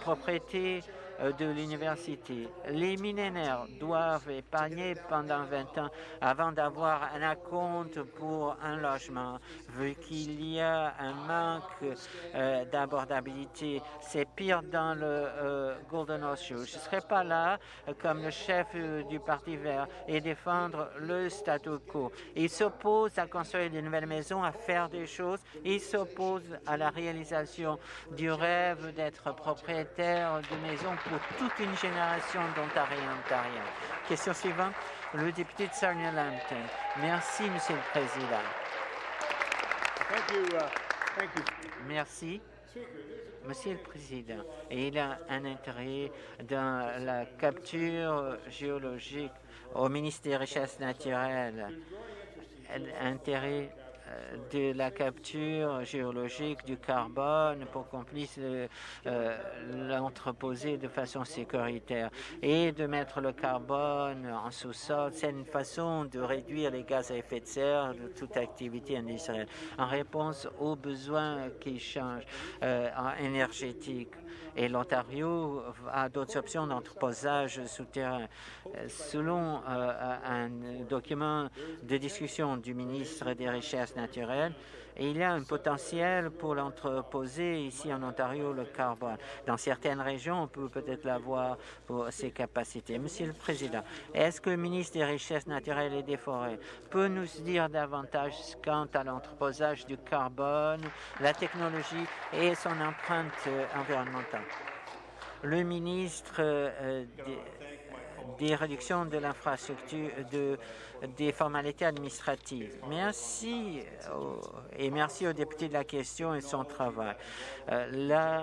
propriétés euh, de l'université. Les millénaires doivent épargner pendant 20 ans avant d'avoir un acompte pour un logement, vu qu'il y a un manque euh, d'abordabilité. C'est pire dans le euh, Golden Horseshoe. Je ne serai pas là comme le chef du Parti vert et défendre le statu quo. Il s'oppose à construire de nouvelles maisons, à faire des choses. Il s'oppose à la réalisation du rêve d'être propriétaire de maison pour toute une génération d'Ontariens Ontariens. Question suivante, le député de Sarnia-Lambton. Merci, Monsieur le Président. Merci. Monsieur le Président, il a un intérêt dans la capture géologique au ministère des Richesses naturelles, intérêt de la capture géologique du carbone pour qu'on puisse euh, euh, l'entreposer de façon sécuritaire et de mettre le carbone en sous-sol. C'est une façon de réduire les gaz à effet de serre de toute activité industrielle en réponse aux besoins qui changent euh, énergétiques et l'Ontario a d'autres options d'entreposage souterrain. Selon un document de discussion du ministre des Richesses naturelles, il y a un potentiel pour l'entreposer ici en Ontario, le carbone. Dans certaines régions, on peut peut-être l'avoir pour ses capacités. Monsieur le Président, est-ce que le ministre des Richesses naturelles et des Forêts peut nous dire davantage quant à l'entreposage du carbone, la technologie et son empreinte euh, environnementale? Le ministre euh, réductions de l'infrastructure, de, des formalités administratives. Merci et merci au député de la question et son travail. Euh,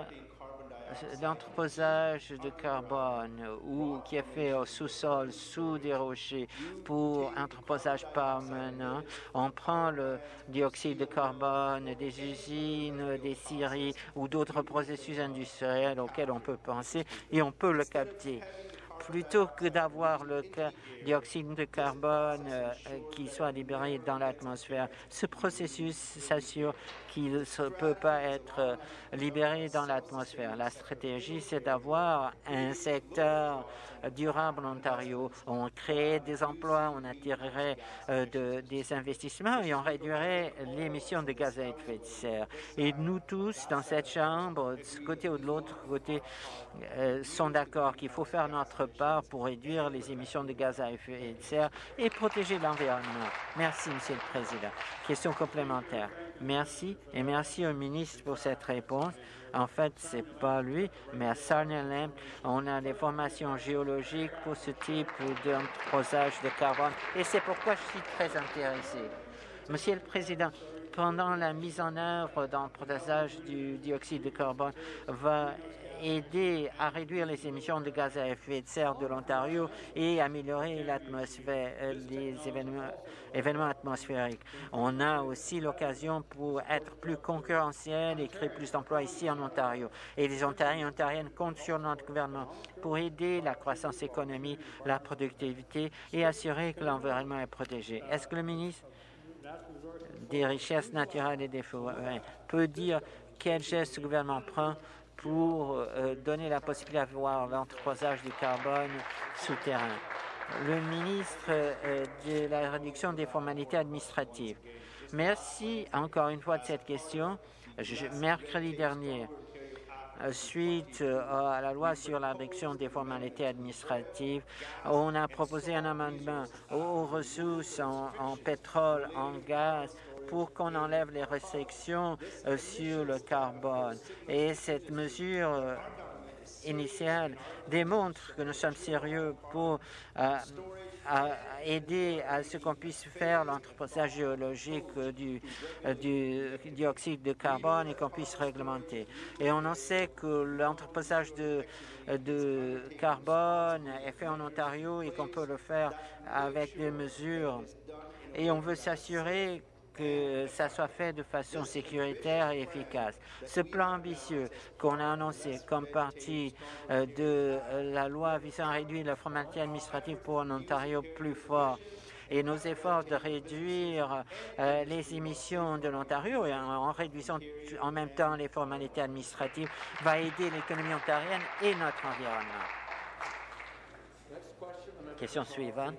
l'entreposage de carbone ou qui est fait au sous-sol, sous des rochers pour entreposage permanent. On prend le dioxyde de carbone des usines, des scieries ou d'autres processus industriels auxquels on peut penser et on peut le capter plutôt que d'avoir le dioxyde de carbone euh, qui soit libéré dans l'atmosphère. Ce processus s'assure qu'il ne peut pas être euh, libéré dans l'atmosphère. La stratégie, c'est d'avoir un secteur durable en Ontario. On créerait des emplois, on attirerait euh, de, des investissements et on réduirait l'émission de gaz à effet de serre. Et nous tous, dans cette Chambre, de ce côté ou de l'autre côté, euh, sont d'accord qu'il faut faire notre pour réduire les émissions de gaz à effet de serre et protéger l'environnement. Merci, Monsieur le Président. Question complémentaire. Merci et merci au ministre pour cette réponse. En fait, c'est pas lui, mais à Sarnia on a des formations géologiques pour ce type d'entreposage de carbone et c'est pourquoi je suis très intéressé. Monsieur le Président, pendant la mise en œuvre d'entreposage du dioxyde de carbone va aider à réduire les émissions de gaz à effet de serre de l'Ontario et améliorer l'atmosphère, euh, les événements, atmosphériques. On a aussi l'occasion pour être plus concurrentiel et créer plus d'emplois ici en Ontario. Et les Ontariens et Ontariennes comptent sur notre gouvernement pour aider la croissance économique, la productivité et assurer que l'environnement est protégé. Est-ce que le ministre des Richesses naturelles et des forêts peut dire quel geste le gouvernement prend pour euh, donner la possibilité d'avoir l'entreposage du carbone souterrain. Le ministre euh, de la réduction des formalités administratives. Merci encore une fois de cette question. mercredi dernier, euh, suite à la loi sur la réduction des formalités administratives, on a proposé un amendement aux ressources en pétrole, en gaz, pour qu'on enlève les restrictions euh, sur le carbone. Et cette mesure euh, initiale démontre que nous sommes sérieux pour euh, aider à ce qu'on puisse faire l'entreposage géologique du, dioxyde de carbone et qu'on puisse réglementer. Et on en sait que l'entreposage de carbone est fait en Ontario et qu'on peut le faire avec des mesures. Et on veut s'assurer que ça soit fait de façon sécuritaire et efficace. Ce plan ambitieux qu'on a annoncé comme partie euh, de euh, la loi visant à réduire la formalité administrative pour un Ontario plus fort et nos efforts de réduire euh, les émissions de l'Ontario et en, réduisant en même temps les formalités administratives va aider l'économie ontarienne et notre environnement. Question suivante.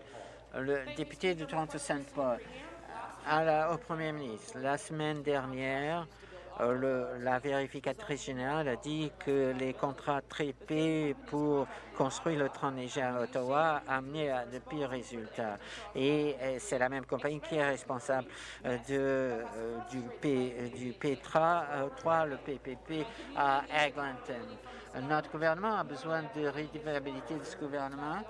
Le député de Toronto-Saint-Paul au Premier ministre. La semaine dernière, le, la vérificatrice générale a dit que les contrats tripés pour construire le train léger à Ottawa a amené à de pires résultats. Et c'est la même compagnie qui est responsable euh, du, P, du Petra 3, le PPP à Eglinton. Notre gouvernement a besoin de rédivabilité de ce gouvernement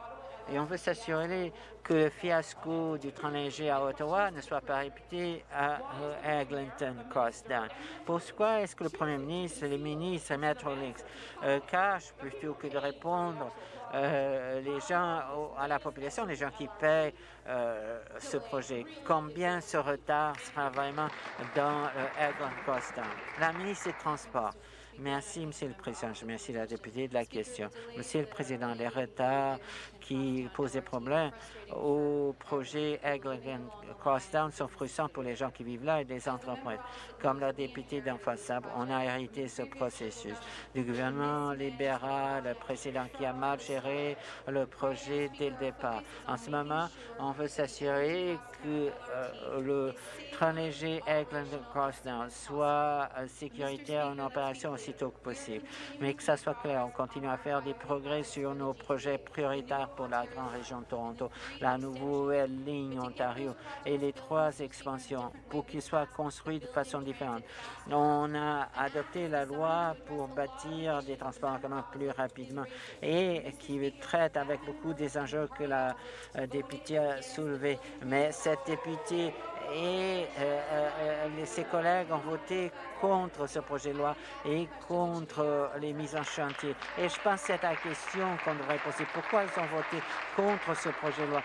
et on veut s'assurer que le fiasco du train léger à Ottawa ne soit pas répété à Eglinton Crossdown. Pourquoi est-ce que le Premier ministre, les ministres et Metrolinx euh, cachent plutôt que de répondre euh, les gens à la population, les gens qui paient euh, ce projet? Combien ce retard sera vraiment dans euh, Crossdown? La ministre des Transports. Merci, Monsieur le Président. Je remercie la députée de la question. Monsieur le Président, les retards qui des problèmes au projet Eglinton Crossdown sont frustrants pour les gens qui vivent là et des entreprises. Comme la députée d'en face, on a hérité ce processus du gouvernement libéral précédent qui a mal géré le projet dès le départ. En ce moment, on veut s'assurer que euh, le train léger Eglinton Crossdown soit euh, sécuritaire en opération aussitôt que possible. Mais que ça soit clair, on continue à faire des progrès sur nos projets prioritaires pour la grande région de Toronto, la nouvelle ligne Ontario et les trois expansions pour qu'ils soient construits de façon différente. On a adopté la loi pour bâtir des transports en plus rapidement et qui traite avec beaucoup des enjeux que la euh, députée a soulevés. Mais cette députée et euh, euh, ses collègues ont voté contre ce projet de loi et contre les mises en chantier. Et je pense que c'est la question qu'on devrait poser. Pourquoi ils ont voté contre ce projet de loi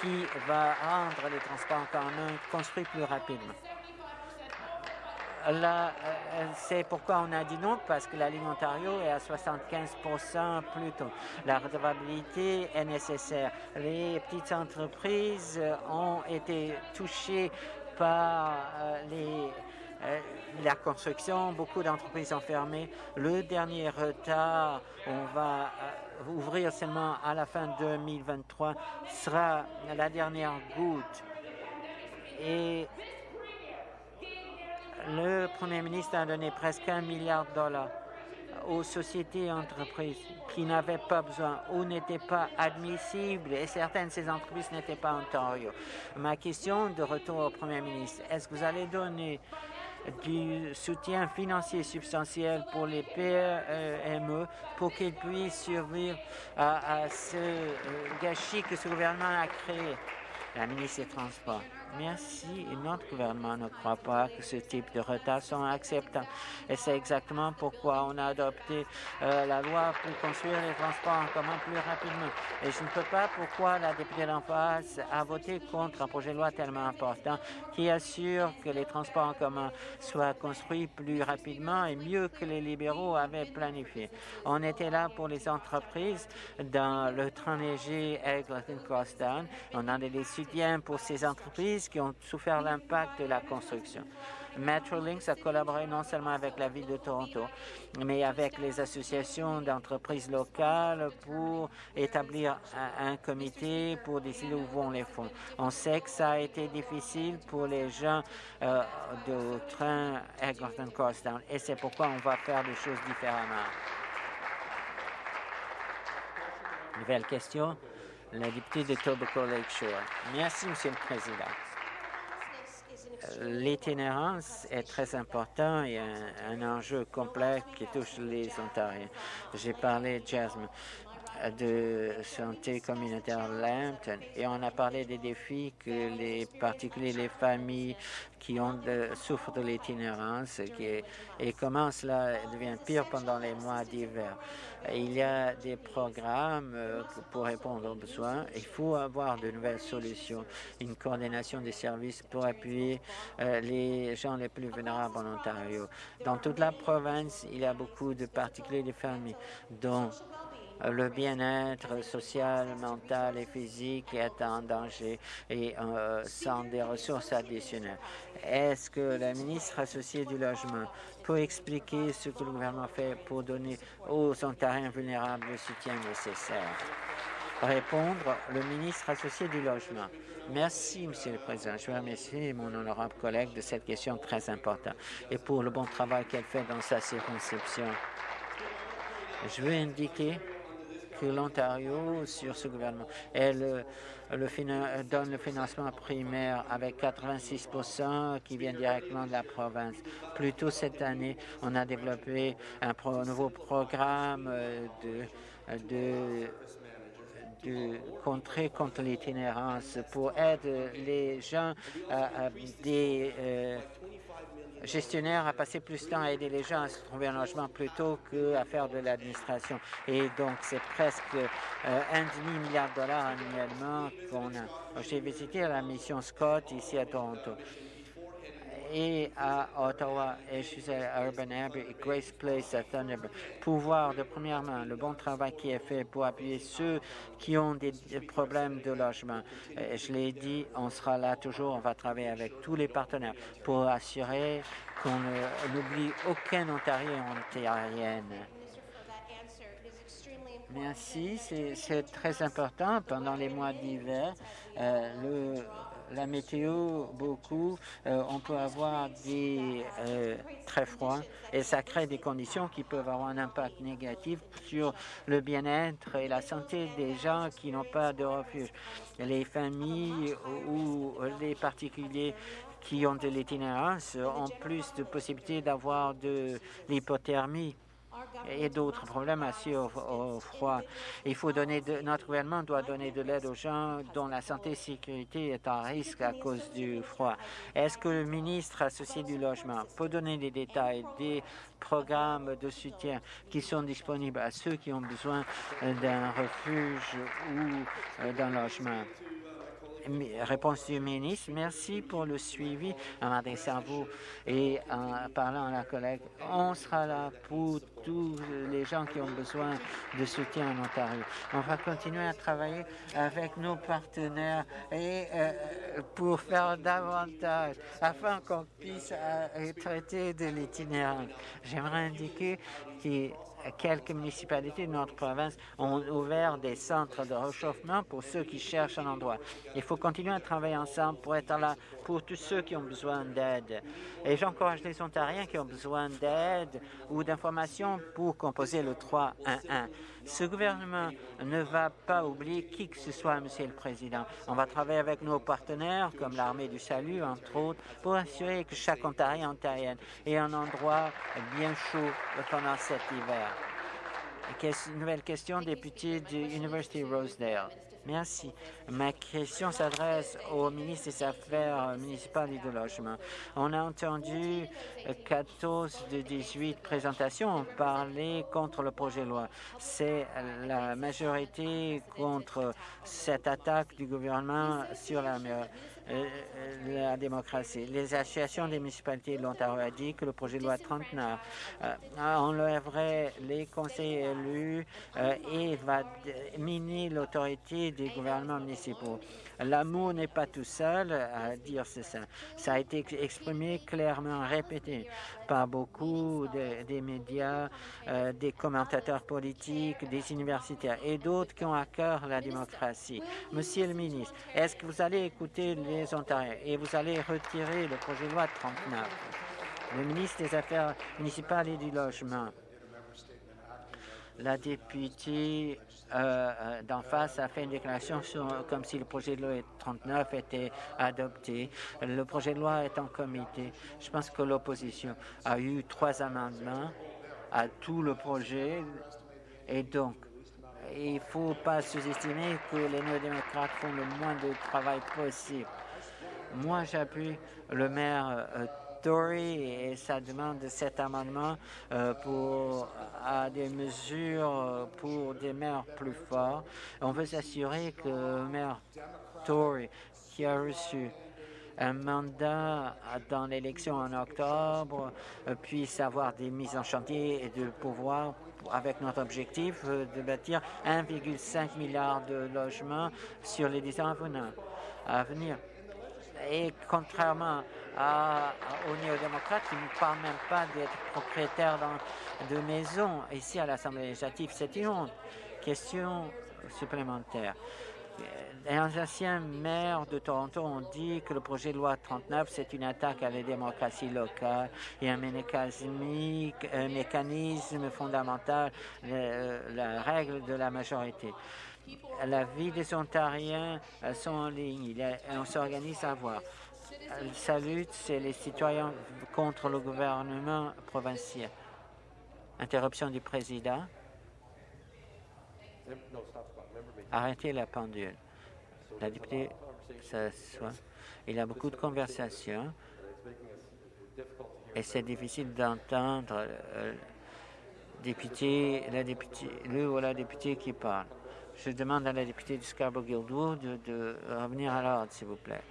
qui va rendre les transports en commun construits plus rapidement? Là, c'est pourquoi on a dit non, parce que la ligne Ontario est à 75% plus tôt. La redevabilité est nécessaire. Les petites entreprises ont été touchées par les la construction, beaucoup d'entreprises ont fermé. Le dernier retard, on va ouvrir seulement à la fin 2023, sera la dernière goutte. Et le Premier ministre a donné presque un milliard de dollars aux sociétés et entreprises qui n'avaient pas besoin ou n'étaient pas admissibles et certaines de ces entreprises n'étaient pas en Ontario. Ma question de retour au Premier ministre, est-ce que vous allez donner du soutien financier substantiel pour les PME pour qu'ils puissent survivre à, à ce gâchis que ce gouvernement a créé? La ministre des Transports. Merci. Notre gouvernement ne croit pas que ce type de retard sont acceptables. Et c'est exactement pourquoi on a adopté euh, la loi pour construire les transports en commun plus rapidement. Et je ne peux pas pourquoi la députée d'en face a voté contre un projet de loi tellement important qui assure que les transports en commun soient construits plus rapidement et mieux que les libéraux avaient planifié. On était là pour les entreprises dans le train léger Eglinton Crosstown. On a des soutiens pour ces entreprises qui ont souffert l'impact de la construction. Metrolinx a collaboré non seulement avec la ville de Toronto, mais avec les associations d'entreprises locales pour établir un, comité pour décider où vont les fonds. On sait que ça a été difficile pour les gens euh, de train Eglinton Crosstown et c'est pourquoi on va faire des choses différemment. Nouvelle question. La députée de Tobacco Lakeshore. Merci, Monsieur le Président. L'itinérance est très important et un, un, enjeu complexe qui touche les Ontariens. J'ai parlé, Jasmine, de santé communautaire Lambton et on a parlé des défis que les particuliers, les familles qui ont souffrent de l'itinérance et, comment cela devient pire pendant les mois d'hiver. Il y a des programmes euh, pour répondre aux besoins. Il faut avoir de nouvelles solutions, une coordination des services pour appuyer euh, les gens les plus vulnérables en Ontario. Dans toute la province, il y a beaucoup de particuliers, de familles dont le bien-être social, mental et physique est en danger et euh, sans des ressources additionnelles. Est-ce que la ministre associée du logement peut expliquer ce que le gouvernement fait pour donner aux Ontariens vulnérables le soutien nécessaire? Répondre le ministre associé du logement. Merci, Monsieur le Président. Je veux remercier mon honorable collègue de cette question très importante et pour le bon travail qu'elle fait dans sa circonscription. Je veux indiquer que l'Ontario, sur ce gouvernement, elle, le donne le financement primaire avec 86% qui vient directement de la province. Plus tôt cette année, on a développé un nouveau programme euh, de, de de contrer contre l'itinérance pour aider les gens à, des euh, gestionnaires à passer plus de temps à aider les gens à se trouver un logement plutôt qu'à faire de l'administration. Et donc, c'est presque euh, un demi-milliard de dollars annuellement qu'on a. J'ai visité la mission Scott ici à Toronto et à Ottawa, et je suis à Urban Abbey et Grace Place à Thunderbird, pour voir de première main le bon travail qui est fait pour appuyer ceux qui ont des problèmes de logement. Je l'ai dit, on sera là toujours, on va travailler avec tous les partenaires pour assurer qu'on n'oublie aucun Ontarien ontarienne. Merci, c'est très important pendant les mois d'hiver. Euh, la météo, beaucoup, euh, on peut avoir des euh, très froids et ça crée des conditions qui peuvent avoir un impact négatif sur le bien-être et la santé des gens qui n'ont pas de refuge. Les familles ou les particuliers qui ont de l'itinérance ont plus de possibilités d'avoir de l'hypothermie et d'autres problèmes assis au, froid. Il faut donner de, notre gouvernement doit donner de l'aide aux gens dont la santé et sécurité est en risque à cause du froid. Est-ce que le ministre associé du logement? Peut donner des détails des programmes de soutien qui sont disponibles à ceux qui ont besoin d'un refuge ou d'un logement? Réponse du ministre. Merci pour le suivi à vous et en parlant à la collègue. On sera là pour tous les gens qui ont besoin de soutien en Ontario. On va continuer à travailler avec nos partenaires et euh, pour faire davantage afin qu'on puisse euh, traiter de l'itinérance. J'aimerais indiquer que quelques municipalités de notre province ont ouvert des centres de réchauffement pour ceux qui cherchent un endroit. Il faut continuer à travailler ensemble pour être là pour tous ceux qui ont besoin d'aide. Et j'encourage les Ontariens qui ont besoin d'aide ou d'informations pour composer le 311. Ce gouvernement ne va pas oublier qui que ce soit, Monsieur le Président. On va travailler avec nos partenaires, comme l'Armée du Salut, entre autres, pour assurer que chaque Ontarien Ontarienne ait un endroit bien chaud pendant cet hiver. Nouvelle question, député de University Rosedale. Merci. Ma question s'adresse au ministre des Affaires municipales et de logement. On a entendu 14 de 18 présentations parler contre le projet de loi. C'est la majorité contre cette attaque du gouvernement sur la euh, la démocratie. Les associations des municipalités de l'Ontario ont dit que le projet de loi 39 euh, enlèverait les conseils élus euh, et va miner l'autorité des gouvernements municipaux. L'amour n'est pas tout seul à dire ça. Ça a été exprimé clairement, répété par beaucoup des médias, euh, des commentateurs politiques, des universitaires et d'autres qui ont à cœur la démocratie. Monsieur le ministre, est-ce que vous allez écouter les Ontariens et vous allez retirer le projet de loi 39? Le ministre des Affaires municipales et du Logement la députée euh, euh, d'en face a fait une déclaration comme si le projet de loi 39 était adopté. Le projet de loi est en comité. Je pense que l'opposition a eu trois amendements à tout le projet et donc il ne faut pas sous-estimer que les néo-démocrates font le moins de travail possible. Moi, j'appuie le maire euh, et sa demande de cet amendement euh, pour à des mesures pour des maires plus forts. On veut s'assurer que le maire Tory, qui a reçu un mandat dans l'élection en octobre, euh, puisse avoir des mises en chantier et de pouvoir avec notre objectif euh, de bâtir 1,5 milliard de logements sur les 10 ans à venir. Et contrairement à, aux néo-démocrates qui ne parlent même pas d'être propriétaires de maisons ici à l'Assemblée législative, c'est une question supplémentaire. Les anciens maires de Toronto ont dit que le projet de loi 39, c'est une attaque à la démocratie locale et un mécanisme, un mécanisme fondamental, la règle de la majorité. La vie des Ontariens sont en ligne. on s'organise à voir. Sa lutte, c'est les citoyens contre le gouvernement provincial. Interruption du président. Arrêtez la pendule. La députée s'assoit. Il y a beaucoup de conversations et c'est difficile d'entendre euh, député, la députée, ou la députée qui parle. Je demande à la députée du Scarborough-Guildwood de revenir à l'ordre, s'il vous plaît.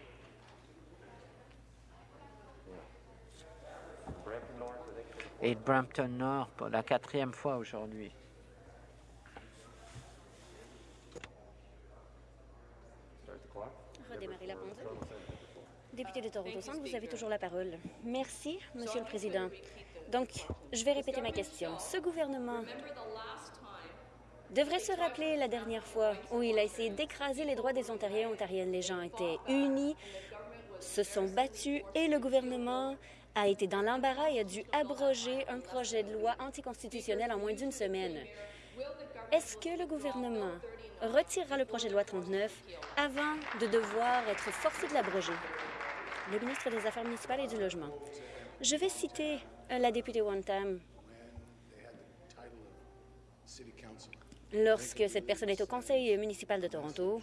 Et Brampton Nord pour la quatrième fois aujourd'hui. Redémarrer la pendule. Député de Toronto Centre, vous avez toujours la parole. Merci, Monsieur le Président. Donc, je vais répéter ma question. Ce gouvernement devrait se rappeler la dernière fois où il a essayé d'écraser les droits des Ontariens et Ontariennes. Les gens étaient unis, se sont battus et le gouvernement a été dans l'embarras et a dû abroger un projet de loi anticonstitutionnel en moins d'une semaine. Est-ce que le gouvernement retirera le projet de loi 39 avant de devoir être forcé de l'abroger? Le ministre des Affaires municipales et du Logement. Je vais citer la députée Wantam lorsque cette personne est au conseil municipal de Toronto.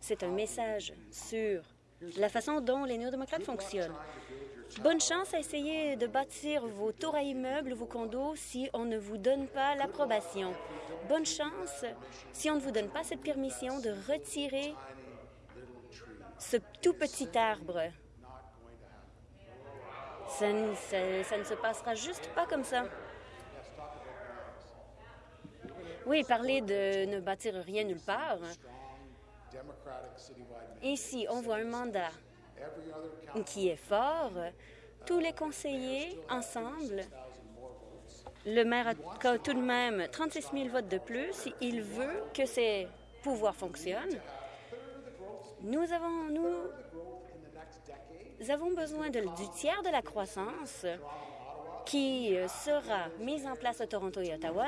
C'est un message sur la façon dont les néo-démocrates fonctionnent. Bonne chance à essayer de bâtir vos tours à immeubles, vos condos, si on ne vous donne pas l'approbation. Bonne chance si on ne vous donne pas cette permission de retirer ce tout petit arbre. Ça, ça, ne se passera juste pas comme ça. Oui, parler de ne bâtir rien nulle part. Ici, on voit un mandat qui est fort. Tous les conseillers ensemble, le maire a tout de même 36 000 votes de plus. Il veut que ces pouvoirs fonctionnent. Nous avons, nous, avons besoin du tiers de la croissance qui sera mise en place à Toronto et Ottawa.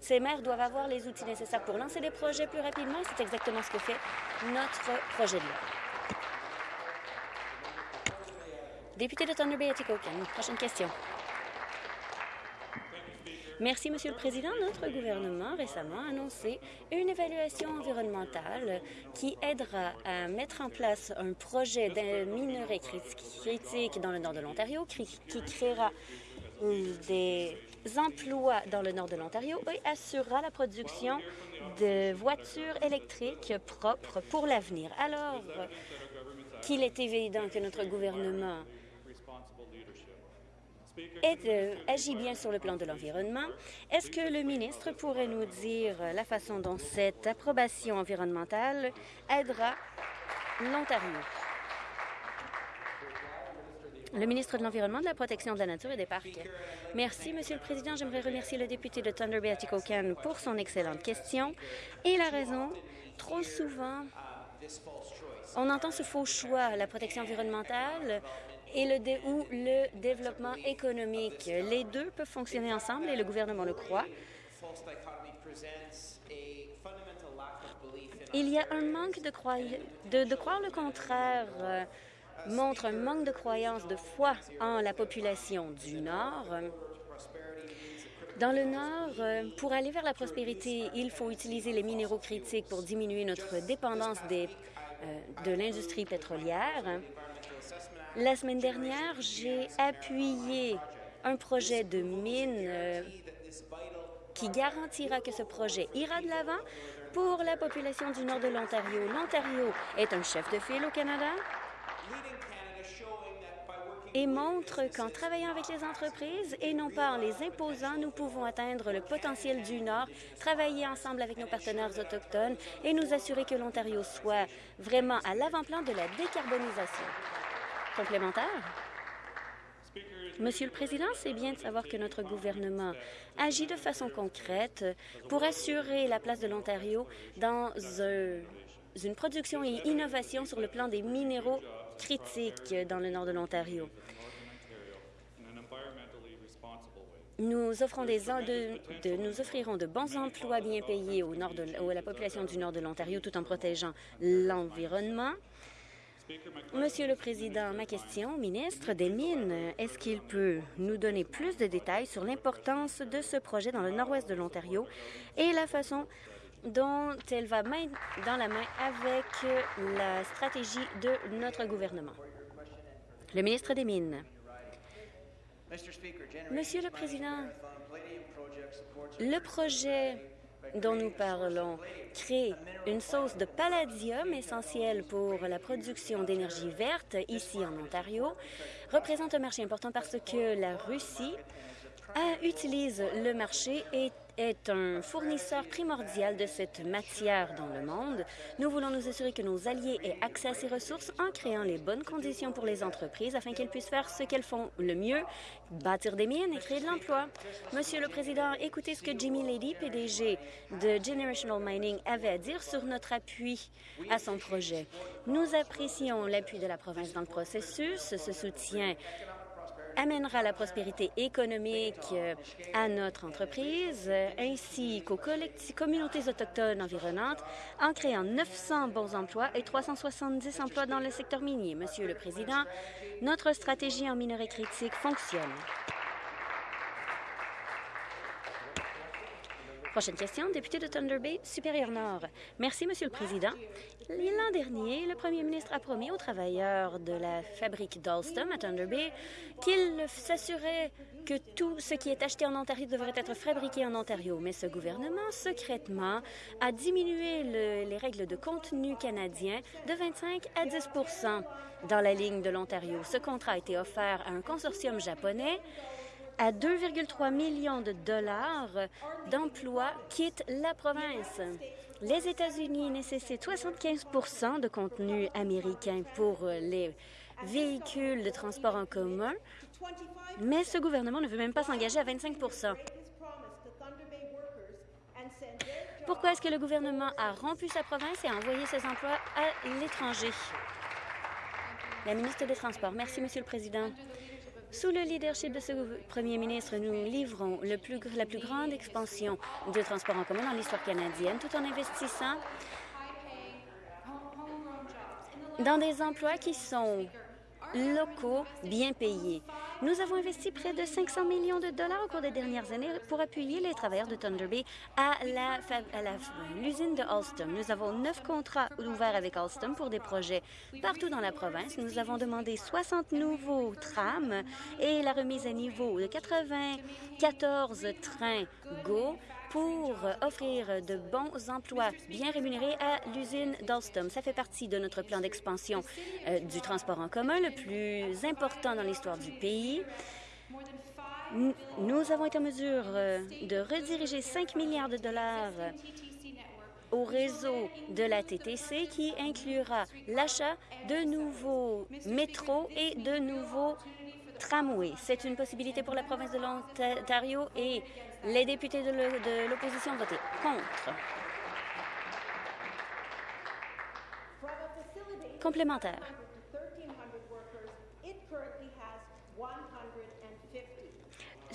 Ces maires doivent avoir les outils nécessaires pour lancer des projets plus rapidement. C'est exactement ce que fait notre projet de loi. Député de Thunder Bay, Atikokan, prochaine question. Merci, Monsieur le Président. Notre gouvernement récemment a annoncé une évaluation environnementale qui aidera à mettre en place un projet de minerai critique dans le nord de l'Ontario qui créera des emplois dans le nord de l'Ontario et assurera la production de voitures électriques propres pour l'avenir. Alors qu'il est évident que notre gouvernement agit bien sur le plan de l'environnement. Est-ce que le ministre pourrait nous dire la façon dont cette approbation environnementale aidera l'Ontario? Le ministre de l'Environnement, de la Protection de la Nature et des Parcs. Merci, Monsieur le Président. J'aimerais remercier le député de Thunder Bay Atikokan pour son excellente question. Et la raison, trop souvent, on entend ce faux choix, la protection environnementale et le ou le développement économique. Les deux peuvent fonctionner ensemble et le gouvernement le croit. Il y a un manque de, croire le contraire montre un manque de croyance, de foi en la population du Nord. Dans le Nord, euh, pour aller vers la prospérité, il faut utiliser les minéraux critiques pour diminuer notre dépendance euh, de l'industrie pétrolière. La semaine dernière, j'ai appuyé un projet de mine euh, qui garantira que ce projet ira de l'avant pour la population du nord de l'Ontario. L'Ontario est un chef de file au Canada et montre qu'en travaillant avec les entreprises et non pas en les imposant, nous pouvons atteindre le potentiel du Nord, travailler ensemble avec nos partenaires autochtones et nous assurer que l'Ontario soit vraiment à l'avant-plan de la décarbonisation. Complémentaire? Monsieur le Président, c'est bien de savoir que notre gouvernement agit de façon concrète pour assurer la place de l'Ontario dans une production et innovation sur le plan des minéraux critiques dans le nord de l'Ontario. Nous, offrirons de bons emplois bien payés au nord de, à la population du nord de l'Ontario tout en protégeant l'environnement. Monsieur le Président, ma question, ministre des Mines, est-ce qu'il peut nous donner plus de détails sur l'importance de ce projet dans le nord-ouest de l'Ontario et la façon dont elle va main dans la main avec la stratégie de notre gouvernement? Le ministre des Mines. Monsieur le Président, le projet dont nous parlons crée une source de palladium essentielle pour la production d'énergie verte ici en Ontario, représente un marché important parce que la Russie utilise le marché et est un fournisseur primordial de cette matière dans le monde. Nous voulons nous assurer que nos alliés aient accès à ces ressources en créant les bonnes conditions pour les entreprises afin qu'elles puissent faire ce qu'elles font le mieux, bâtir des mines et créer de l'emploi. Monsieur le Président, écoutez ce que Jimmy Lady, PDG de Generational Mining, avait à dire sur notre appui à son projet. Nous apprécions l'appui de la province dans le processus. Ce soutien amènera la prospérité économique euh, à notre entreprise ainsi qu'aux communautés autochtones environnantes en créant 900 bons emplois et 370 emplois dans le secteur minier. Monsieur le Président, notre stratégie en minerais critiques fonctionne. Prochaine question, député de Thunder Bay, Supérieur Nord. Merci, Monsieur le Président. L'an dernier, le premier ministre a promis aux travailleurs de la fabrique d'Alstom à Thunder Bay qu'il s'assurait que tout ce qui est acheté en Ontario devrait être fabriqué en Ontario. Mais ce gouvernement, secrètement, a diminué les règles de contenu canadien de 25 à 10% dans la ligne de l'Ontario. Ce contrat a été offert à un consortium japonais à 2,3 millions de dollars d'emplois quittent la province. Les États-Unis nécessitent 75% de contenu américain pour les véhicules de transport en commun, mais ce gouvernement ne veut même pas s'engager à 25% Pourquoi est-ce que le gouvernement a rompu sa province et a envoyé ses emplois à l'étranger? La ministre des Transports. Merci, Monsieur le Président. Sous le leadership de ce premier ministre, nous livrons la plus grande expansion de transport en commun dans l'histoire canadienne, tout en investissant dans des emplois qui sont locaux bien payés. Nous avons investi près de 500 millions de dollars au cours des dernières années pour appuyer les travailleurs de Thunder Bay à l'usine de Alstom. Nous avons neuf contrats ouverts avec Alstom pour des projets partout dans la province. Nous avons demandé 60 nouveaux trams et la remise à niveau de 94 trains GO pour offrir de bons emplois bien rémunérés à l'usine d'Alstom. Ça fait partie de notre plan d'expansion euh, du transport en commun le plus important dans l'histoire du pays. Nous avons été en mesure euh, de rediriger 5 milliards de dollars au réseau de la TTC qui inclura l'achat de nouveaux métros et de nouveaux C'est une possibilité pour la province de l'Ontario et les députés de l'opposition ont voté contre. Complémentaire.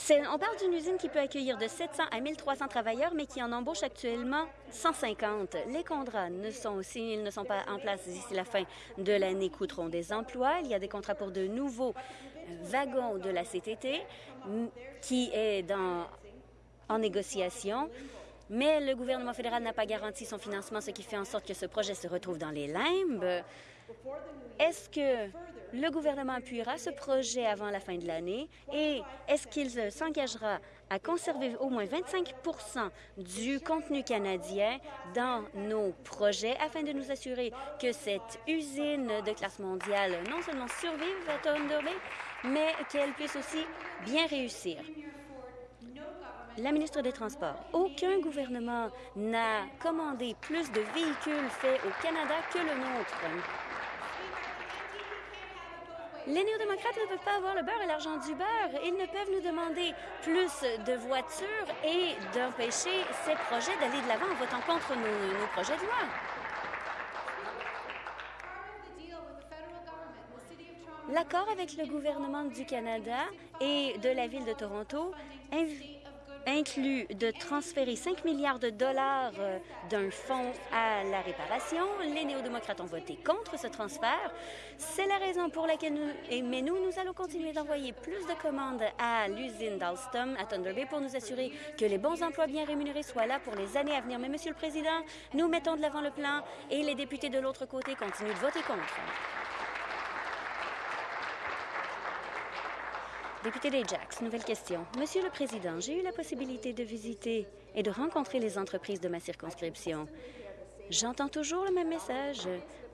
On parle d'une usine qui peut accueillir de 700 à 1300 travailleurs, mais qui en embauche actuellement 150. Les contrats ne sont aussi, ils ne sont pas en place d'ici la fin de l'année, coûteront des emplois. Il y a des contrats pour de nouveaux de la CTT qui est en négociation. Mais le gouvernement fédéral n'a pas garanti son financement, ce qui fait en sorte que ce projet se retrouve dans les limbes. Est-ce que le gouvernement appuiera ce projet avant la fin de l'année? Et est-ce qu'il s'engagera à conserver au moins 25% du contenu canadien dans nos projets afin de nous assurer que cette usine de classe mondiale non seulement survive à Thunder Bay, mais qu'elle puisse aussi bien réussir. La ministre des Transports, aucun gouvernement n'a commandé plus de véhicules faits au Canada que le nôtre. Les néo-démocrates ne peuvent pas avoir le beurre et l'argent du beurre. Ils ne peuvent nous demander plus de voitures et d'empêcher ces projets d'aller de l'avant en votant contre nos, nos projets de loi. L'accord avec le gouvernement du Canada et de la ville de Toronto inclut de transférer 5 milliards de dollars euh, d'un fonds à la réparation. Les néo-démocrates ont voté contre ce transfert. C'est la raison pour laquelle nous, mais nous, nous allons continuer d'envoyer plus de commandes à l'usine d'Alstom à Thunder Bay pour nous assurer que les bons emplois bien rémunérés soient là pour les années à venir. Mais, Monsieur le Président, nous mettons de l'avant le plan et les députés de l'autre côté continuent de voter contre. Député nouvelle question. Monsieur le Président, j'ai eu la possibilité de visiter et de rencontrer les entreprises de ma circonscription. J'entends toujours le même message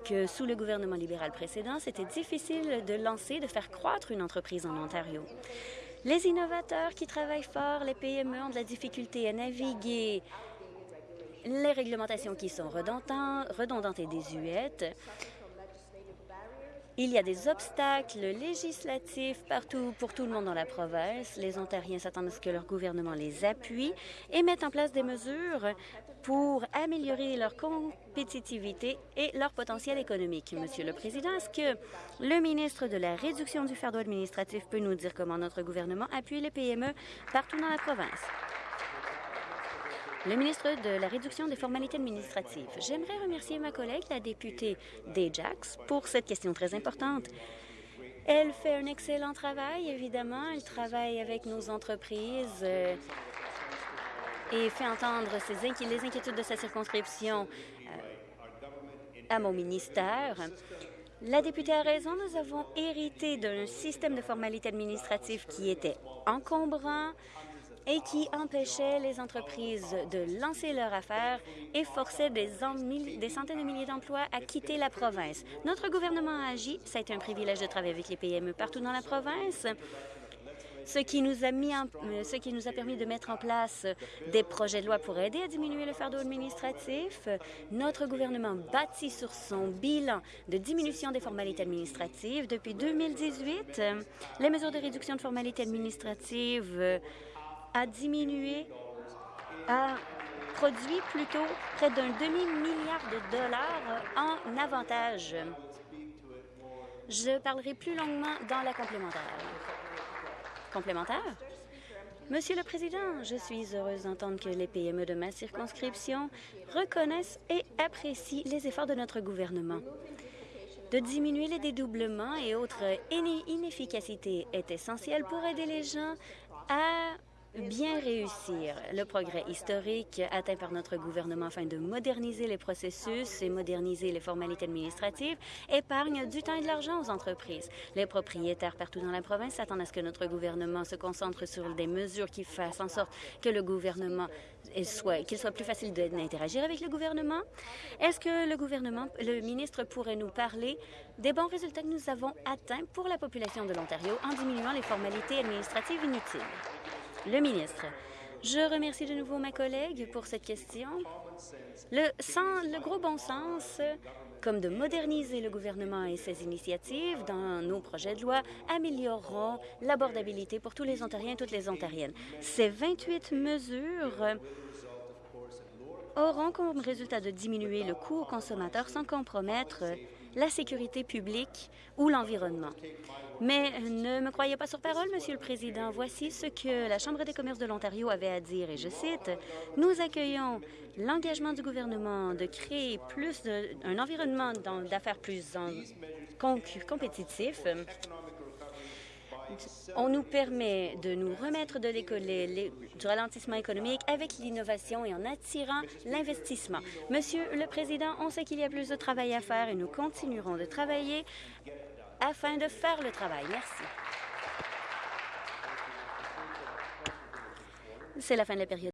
que sous le gouvernement libéral précédent, c'était difficile de lancer, de faire croître une entreprise en Ontario. Les innovateurs qui travaillent fort, les PME ont de la difficulté à naviguer les réglementations qui sont redondantes et désuètes. Il y a des obstacles législatifs partout pour tout le monde dans la province. Les Ontariens s'attendent à ce que leur gouvernement les appuie et mette en place des mesures pour améliorer leur compétitivité et leur potentiel économique. Monsieur le Président, est-ce que le ministre de la Réduction du fardeau administratif peut nous dire comment notre gouvernement appuie les PME partout dans la province? Le ministre de la Réduction des formalités administratives. J'aimerais remercier ma collègue, la députée d'Ajax, pour cette question très importante. Elle fait un excellent travail, évidemment. Elle travaille avec nos entreprises euh, et fait entendre ses les inquiétudes de sa circonscription euh, à mon ministère. La députée a raison, nous avons hérité d'un système de formalités administratives qui était encombrant, et qui empêchait les entreprises de lancer leur affaires et forçait des, centaines de milliers d'emplois à quitter la province. Notre gouvernement a agi. Ça a été un privilège de travailler avec les PME partout dans la province ce qui nous a euh, ce qui nous a permis de mettre en place des projets de loi pour aider à diminuer le fardeau administratif. Notre gouvernement bâtit sur son bilan de diminution des formalités administratives. Depuis 2018, les mesures de réduction de formalités administratives a diminué, a produit plutôt près d'un demi-milliard de dollars en avantages. Je parlerai plus longuement dans la complémentaire. Complémentaire? Monsieur le Président, je suis heureuse d'entendre que les PME de ma circonscription reconnaissent et apprécient les efforts de notre gouvernement. De diminuer les dédoublements et autres inefficacités est essentiel pour aider les gens à bien réussir le progrès historique atteint par notre gouvernement afin de moderniser les processus et moderniser les formalités administratives épargne du temps et de l'argent aux entreprises. Les propriétaires partout dans la province s'attendent à ce que notre gouvernement se concentre sur des mesures qui fassent en sorte que le gouvernement soit qu'il soit plus facile d'interagir avec le gouvernement. Est-ce que le gouvernement, le ministre pourrait nous parler des bons résultats que nous avons atteints pour la population de l'Ontario en diminuant les formalités administratives inutiles? Le ministre. Je remercie de nouveau ma collègue pour cette question. Le, le gros bon sens, comme de moderniser le gouvernement et ses initiatives dans nos projets de loi, amélioreront l'abordabilité pour tous les Ontariens et toutes les Ontariennes. Ces 28 mesures auront comme résultat de diminuer le coût aux consommateurs sans compromettre la sécurité publique ou l'environnement. Mais ne me croyez pas sur parole, Monsieur le Président. Voici ce que la Chambre des commerces de l'Ontario avait à dire, et je cite, « Nous accueillons l'engagement du gouvernement de créer plus un environnement d'affaires plus compétitif on nous permet de nous remettre de du ralentissement économique avec l'innovation et en attirant l'investissement. Monsieur le Président, on sait qu'il y a plus de travail à faire et nous continuerons de travailler afin de faire le travail. Merci. C'est la fin de la période.